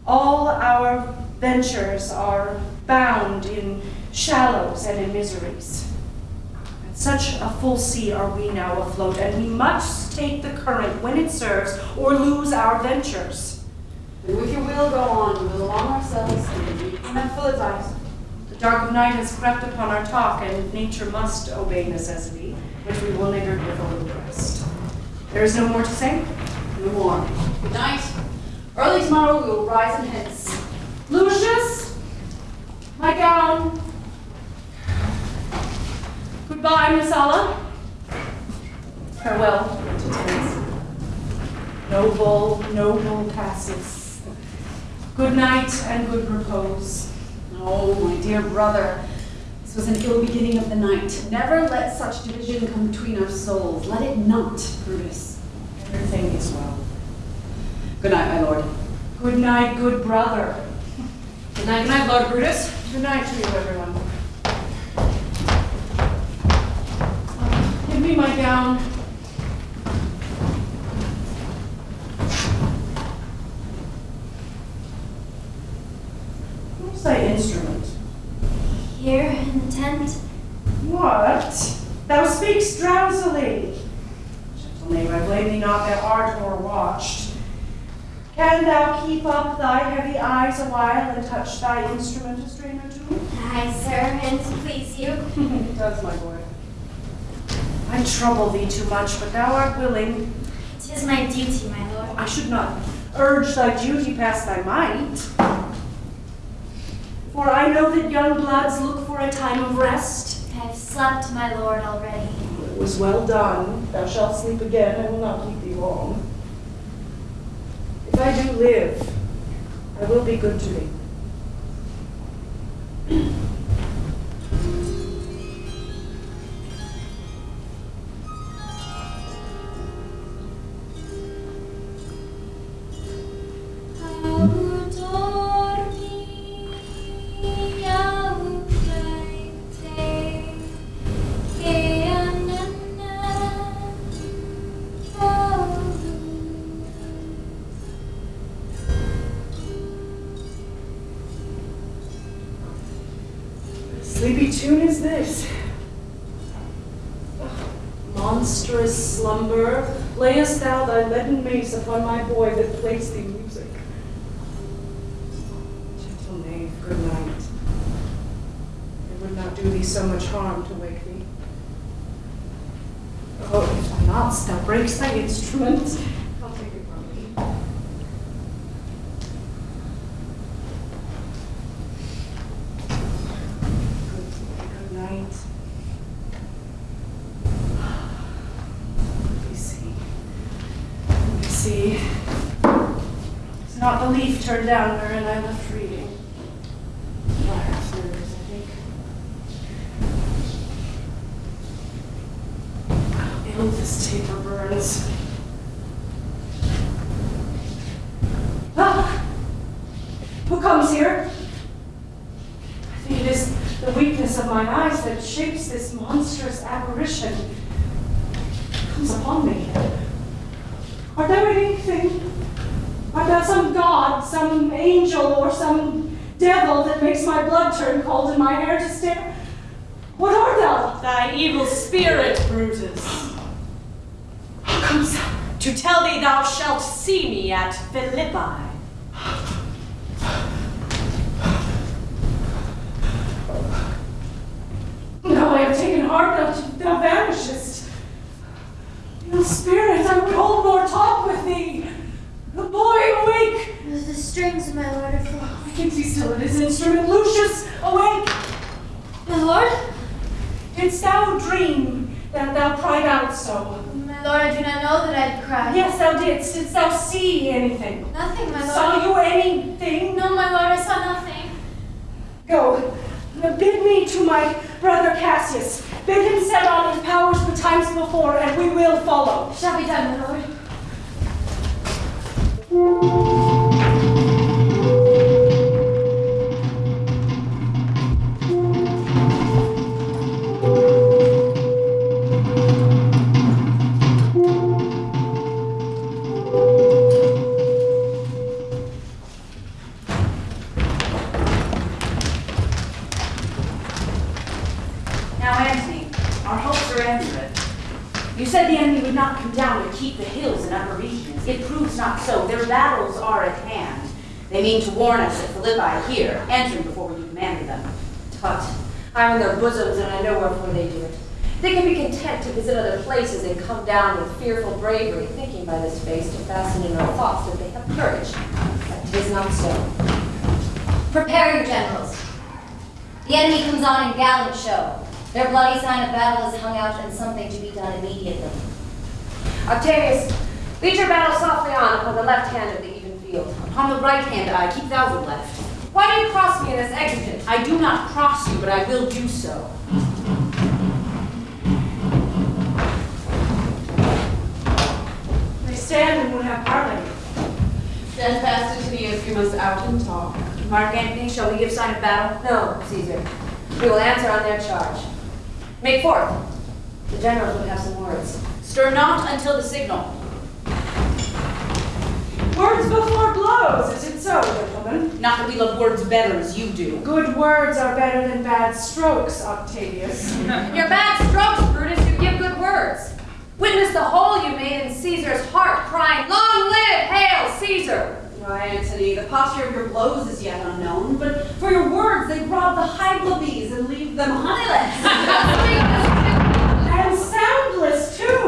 all our ventures are bound in shallows and in miseries. At such a full sea are we now afloat, and we must take the current when it serves, or lose our ventures. Your will go on, we will along ourselves and we have full advice. The dark of night has crept upon our talk, and nature must obey necessity, which we will niggard with a little rest. There is no more to say? No more. Good night. Early tomorrow we will rise and hence. Lucius, my gown. Goodbye, Messala. Farewell to Terence. Noble, noble Cassius. Good night and good repose. Oh, my dear brother, this was an ill beginning of the night. Never let such division come between our souls. Let it not, Brutus. Everything is well. Good night, my lord. Good night, good brother. Good night, good night, Lord Brutus. Good night to you, everyone. Give me my gown. Where's thy instrument? Here in the tent. What? Thou speaks drowsily. Gentle knave, I blame thee not, thou art o'erwatched. Can thou keep up thy heavy eyes a while and touch thy instrument a strain or two? Aye, sir, and to please you. it does, my boy. I trouble thee too much, but thou art willing. Tis my duty, my lord. I should not urge thy duty past thy might. For I know that young bloods look for a time of rest. I have slept, my lord, already. It was well done. Thou shalt sleep again. I will not keep thee long. If I do live, I will be good to thee. Is this? Monstrous slumber, layest thou thy leaden mace upon my boy that plays thee music. Gentle knave, good night. It would not do thee so much harm to wake thee. Oh, if thou nots, thou breaks thy instrument. I'll take it from thee. Good, good night. Let me see. Let me see. It's turned down wherein I left do not cross you, but I will do so. They stand and would have parley. Stand fast, Antonius, we must out and talk. Mark Antony, shall we give sign of battle? No, Caesar. We will answer on their charge. Make forth. The generals would have some words. Stir not until the signal. Words before blows, is it so, gentlemen? Not that we love words better as you do. Good words are better than bad strokes, Octavius. Your bad strokes, Brutus, you give good words. Witness the hole you made in Caesar's heart, crying, Long live, hail Caesar! Why, Antony, the posture of your blows is yet unknown, but for your words they rob the Hybla bees and leave them honeyless. and soundless, too!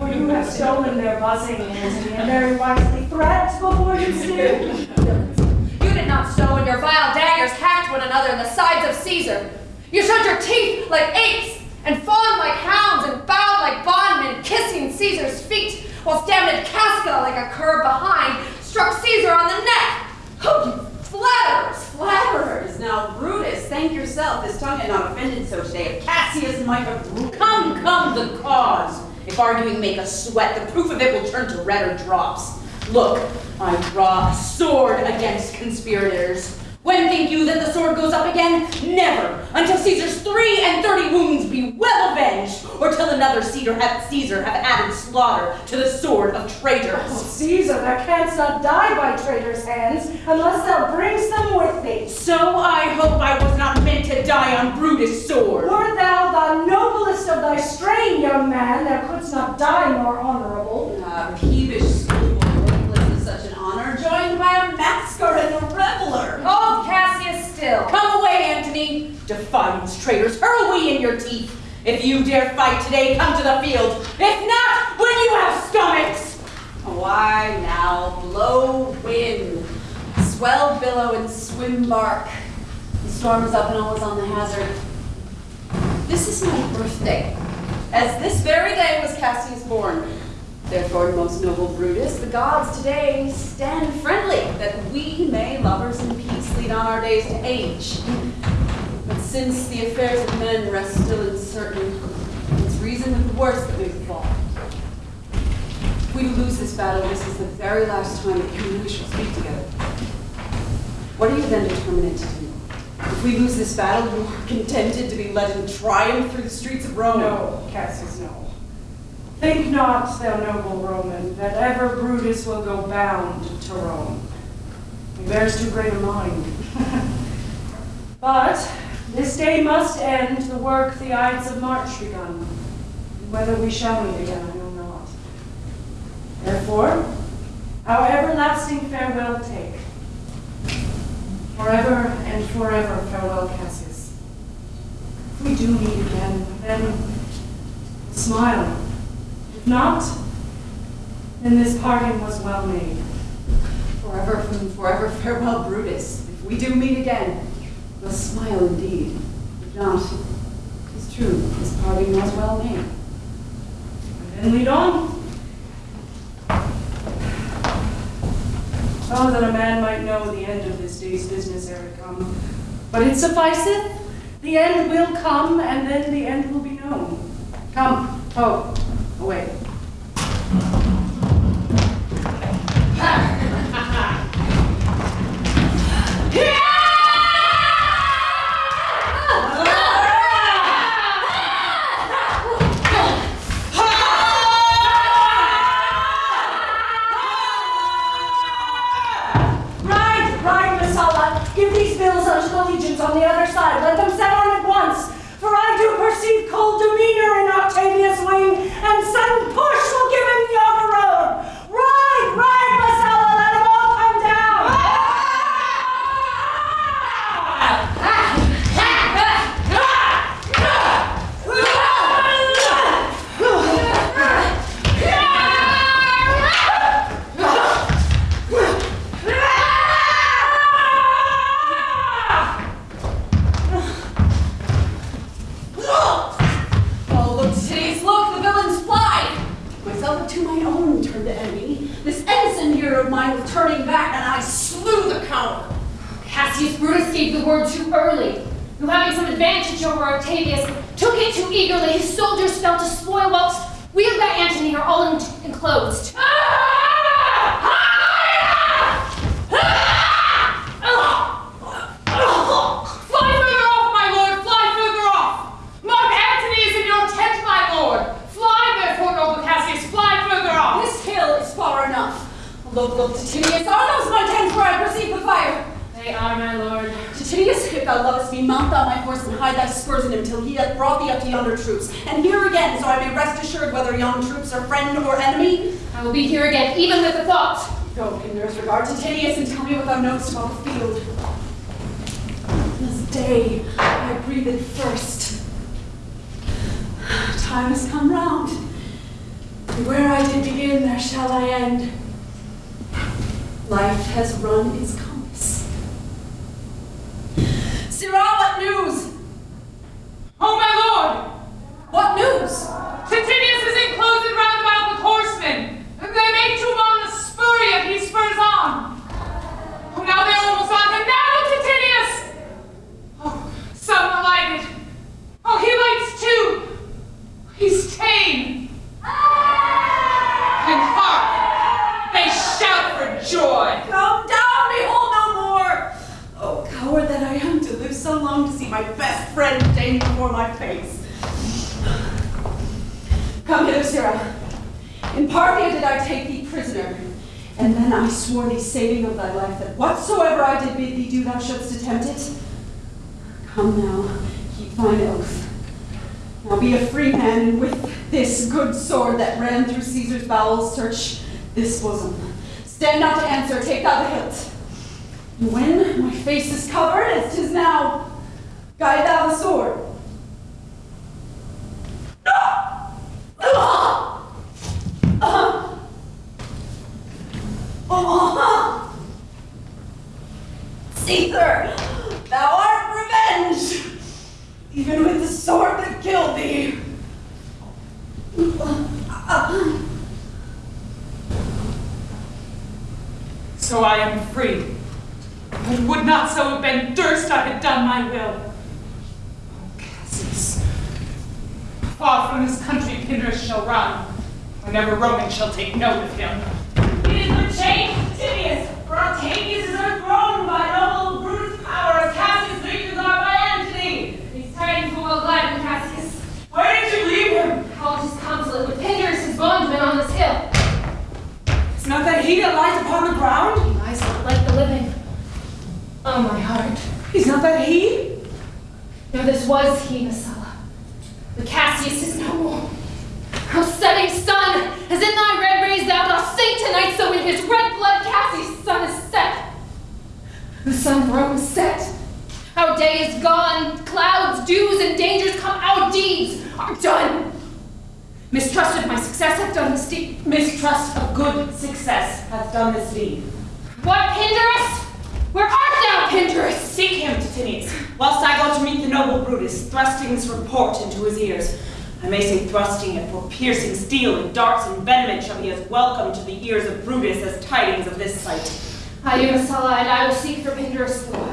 For you have stolen their buzzing, Antony, and very wisely threat before you slew. You did not stow, and your vile daggers hacked one another in the sides of Caesar. You showed your teeth like apes, and fawned like hounds, and bowed like bondmen, kissing Caesar's feet, while damned Casca, like a cur behind, struck Caesar on the neck. Oh, you flatterers! Flatterers! Now, Brutus, thank yourself. His tongue had not offended so today. If Cassius might have Come, come, the cause. If arguing make us sweat, the proof of it will turn to redder drops. Look, I draw a sword against conspirators. When think you that the sword goes up again? Never, until Caesar's three and thirty wounds be well avenged, or till another Caesar hath Caesar have added slaughter to the sword of traitors. Oh, Caesar, thou canst not die by traitors' hands unless thou brings them with thee. So I hope I was not meant to die on Brutus' sword. Were thou the noblest of thy strain, young man, thou couldst not die more honorable. Ah, by a masker and a reveler. Hold Cassius still. Come away, Antony. Defiance traitors, hurl we in your teeth. If you dare fight today, come to the field. If not, when you have stomachs. Why now, blow wind, swell billow and swim bark. The storm is up and all is on the hazard. This is my birthday, as this very day was Cassius born. Therefore, most noble Brutus, the gods today stand friendly, that we may, lovers in peace, lead on our days to age. But since the affairs of men rest still uncertain, it's reason with the worst that may befall. If we lose this battle, this is the very last time that you and I shall speak together. What are you then determined to do? If we lose this battle, you are contented to be led in triumph through the streets of Rome. No, Cassius, no. Think not, thou noble Roman, that ever Brutus will go bound to Rome. He bears too great a mind. but this day must end the work the Ides of March begun. Whether we shall meet again, I know not. Therefore, our everlasting farewell take. Forever and forever farewell, Cassius. If we do meet again, then smile. If not, then this parting was well made. Forever and forever farewell, Brutus. If we do meet again, we'll smile indeed. If not, it's true, this parting was well made. And then lead on. Oh, that a man might know the end of this day's business ere it come. But it sufficeth, the end will come, and then the end will be known. Come, ho, away. Ride, and sudden push will give him the overroad. Ride, ride, Messala. Let them all come down. Oh, look, Titinius, look, the villains fly! Myself to mine own turned the enemy. This ensign here of mine was turning back, and I slew the coward. Cassius Brutus gave the word too early. Who having some advantage over Octavius, took it too eagerly. His soldiers fell to spoil whilst we by Antony are all en- enclosed. Fly further off, my lord, fly further off! Mark Antony is in your tent, my lord! Fly, therefore, noble Cassius, fly further off! This hill is far enough. Look, look, Titinius, are those my tents where I perceive the fire? They are, my lord. Titinius, if thou lovest me, mount thou my horse and hide thy spurs in him till he hath brought thee up to yonder troops. And here again, so I may rest assured whether yon troops are friend or enemy. I will be here again, even with the thought. Go, in nurse regard to Titinius, and tell me what thou knowest about the field. This day I breathe it first. Time has come round. And where I did begin, there shall I end. Life has run its compass. Sirrah, news? Oh, my lord! What news? Titinius is enclosed and round about with horsemen. They make to him on the spur, yet he spurs on. Oh, now they're almost on him. Now, Titinius! Oh, some are lighted. Oh, he lights too. He's tame. And hark! They shout for joy. Come down, behold so long to see my best friend dangling before my face. Come hither, Sirrah. In Parthia did I take thee prisoner, and then I swore thee saving of thy life that whatsoever I did bid thee do, thou shouldst attempt it. Come now, keep thine oath. Now be a free man, and with this good sword that ran through Caesar's bowels, search this bosom. Stand not to answer, take thou the hilt. When my face is covered, as 'tis now, guide thou the sword. Caesar, uh-huh. uh-huh. uh-huh. thou art revenged, even with the sword that killed thee. So I am free. But would not so have been durst I had done my will. Far from this country Pindarus shall run, whenever Roman shall take note of him. It is but change, Titinius, for Octavius is overthrown by noble Brutus' power as Cassius' victors are by Antony. He's turning for well glad Cassius. Where did you leave him? Called his consulate with Pindarus, his bondman, on this hill. It's not that he that lies upon the ground. He lies not like the living. Oh, my heart. He's not that he. No, this was he, Messala. Cassius is no more. O setting sun, as in thy red rays thou dost sink tonight, so in his red blood Cassius' sun is set. The sun grows set. Our day is gone. Clouds, dews, and dangers come. Our deeds are done. Mistrust of my success hath done this deed. Mistrust of good success hath done this deed. What, Pindarus? Where art thou, Pindarus? Seek him, Titinius, whilst I go to meet the noble Brutus, thrusting this report into his ears. I may say thrusting it, for piercing steel and darts and venom shall be as welcome to the ears of Brutus as tidings of this sight. I am Messala, and I will seek for Pindarus the while.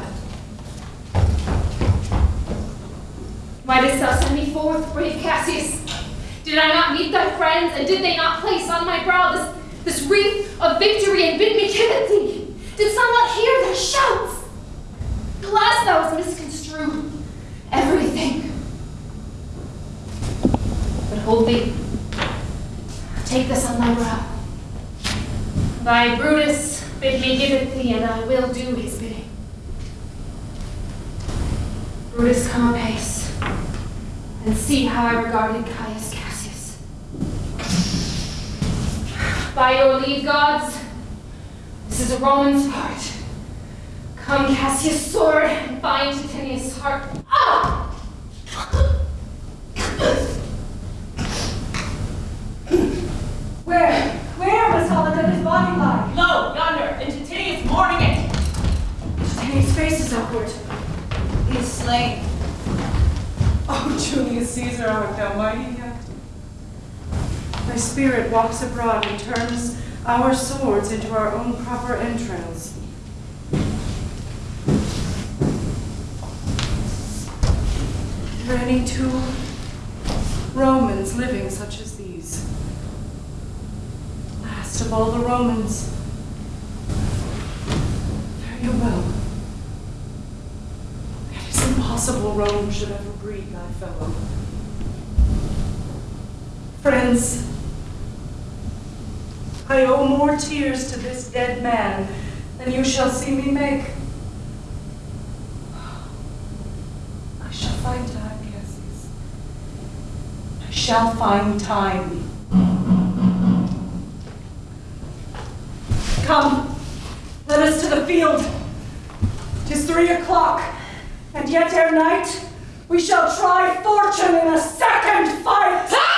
Why didst thou send me forth, brave Cassius? Did I not meet thy friends, and did they not place on my brow this, this wreath of victory and bid me it thee? Didst thou not hear their shouts? Alas, thou hast misconstrued everything. But hold thee. Take this on thy brow. Thy Brutus bid me give it thee, and I will do his bidding. Brutus, come apace, and see how I regarded Caius Cassius. By your leave, gods, this is a Roman's part. Come, Cassius' sword, and bind Titinius' heart. Ah! Where? Where was Holoden's body lie? Lo, yonder, in Titinius mourning it. His face is upward. He is slain. Oh, Julius Caesar, art thou mighty yet? Thy spirit walks abroad and turns our swords into our own proper entrails. Any two Romans living such as these? Last of all the Romans. Very well. It is impossible Rome should ever breed thy fellow. Friends, I owe more tears to this dead man than you shall see me make. I shall find time, Cassius. I shall find time. Come, let us to the field. Tis three o'clock, and yet ere night we shall try fortune in a second fight.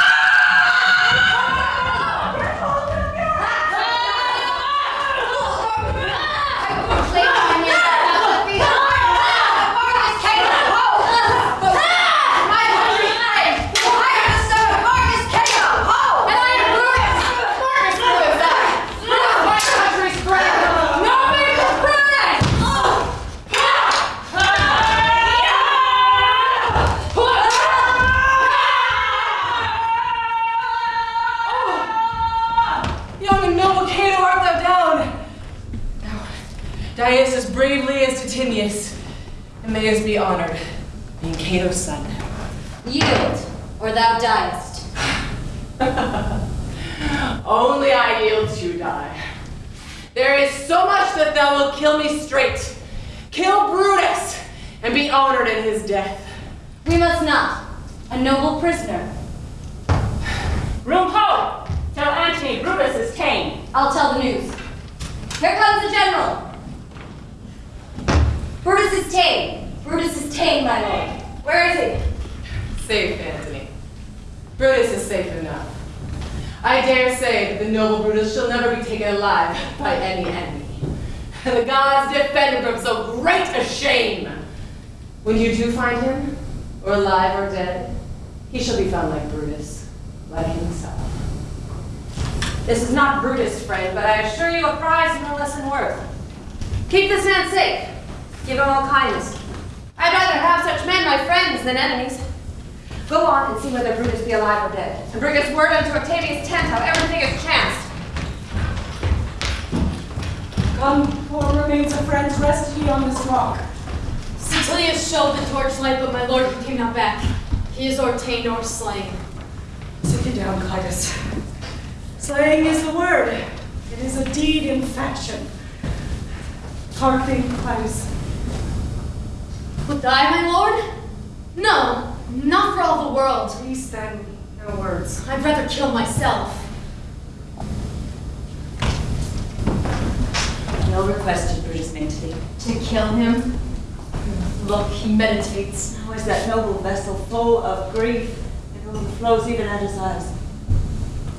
It overflows even at his eyes.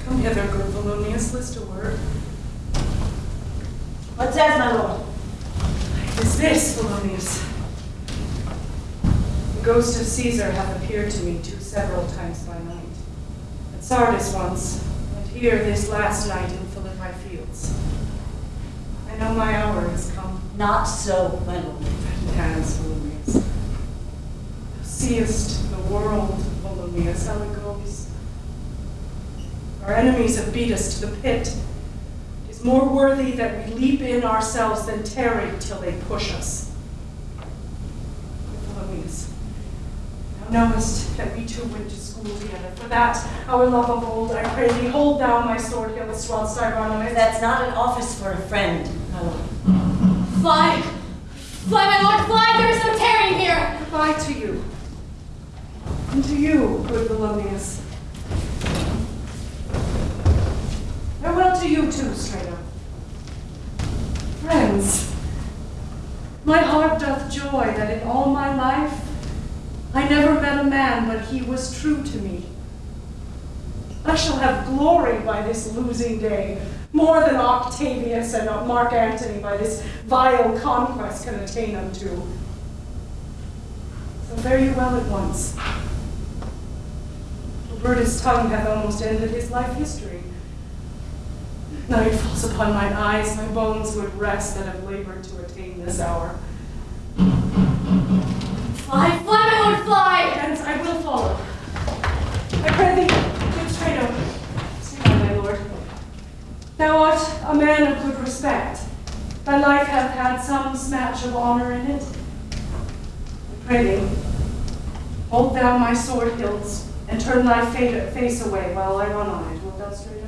Come hither, good Volumnius, list a word. What says my lord? Is this, Volumnius? The ghost of Caesar hath appeared to me two several times by night. At Sardis once, and here this last night in Philippi fields. I know my hour is come. Not so, my lord. It has, Volumnius. Thou seest the world, Volumnius, how it goes. Our enemies have beat us to the pit. It is more worthy that we leap in ourselves than tarry till they push us. Volumnius, thou knowest that we two went to school together. For that, our love of old, I pray thee, hold thou my sword here with on it. That's not an office for a friend, my lord. Fly! Fly, my lord, fly! There is no tarrying here! Goodbye to you. And to you, good Volumnius. Farewell to you too, Strato. Friends, my heart doth joy that in all my life I never met a man but he was true to me. I shall have glory by this losing day, more than Octavius and Mark Antony by this vile conquest can attain unto. So fare you well at once. Robertus' tongue hath almost ended his life history. Night falls upon mine eyes, my bones would rest that have labored to attain this hour. Fly, fly, my lord, fly! Hence I will follow. I pray thee, good Strato, sit down, my lord. Thou art a man of good respect. Thy life hath had some smatch of honor in it. I pray thee, hold thou my sword hilts, and turn thy fa- face away while I run on it. Wilt thou, Strato?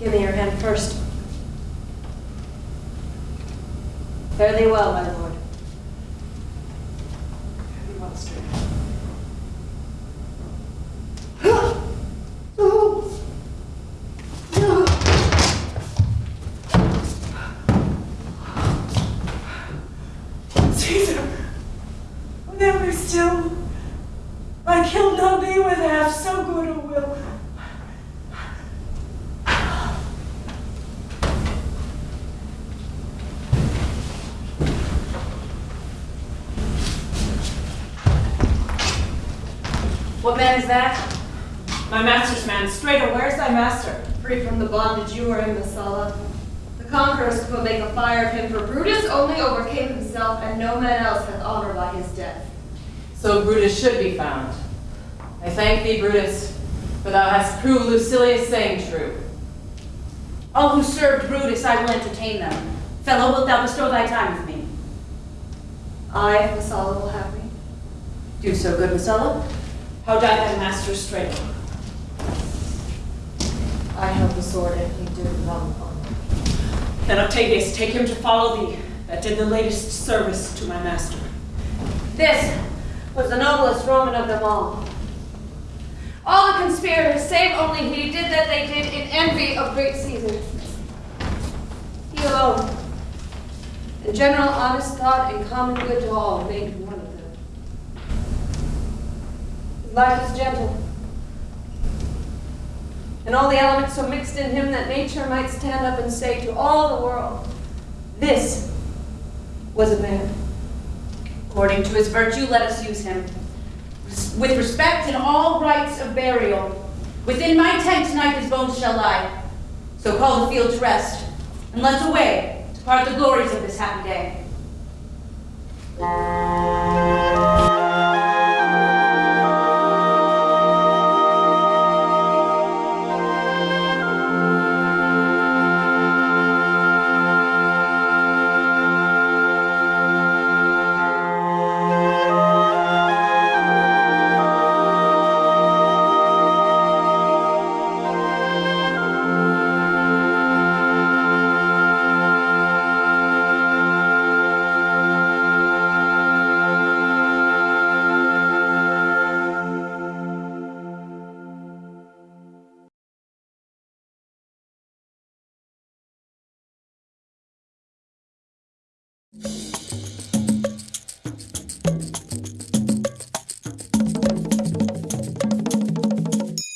Give me your hand first. Fare thee well, my lord. Fare thee well, Strato. Caesar, without me still, I killed not thee with half so good a will. What man is that? My master's man, Strato, where's thy master? Free from the bondage you were in, Messala. The conquerors could make a fire of him, for Brutus only overcame himself, and no man else hath honor by his death. So Brutus should be found. I thank thee, Brutus, for thou hast proved Lucilius' saying true. All who served Brutus, I will entertain them. Fellow, wilt thou bestow thy time with me? I, Messala, will have me. Do so, good Messala. How died thy master straight? I held the sword and he did wrong upon me. Then Octavius, take him to follow thee, that did the latest service to my master. This was the noblest Roman of them all. All the conspirators, save only he, did that they did in envy of great Caesar. He alone, in general honest thought and common good to all, made life is gentle, and all the elements so mixed in him that nature might stand up and say to all the world, this was a man. According to his virtue, let us use him. With respect and all rites of burial, within my tent tonight his bones shall lie. So call the field to rest, and let's away to part the glories of this happy day.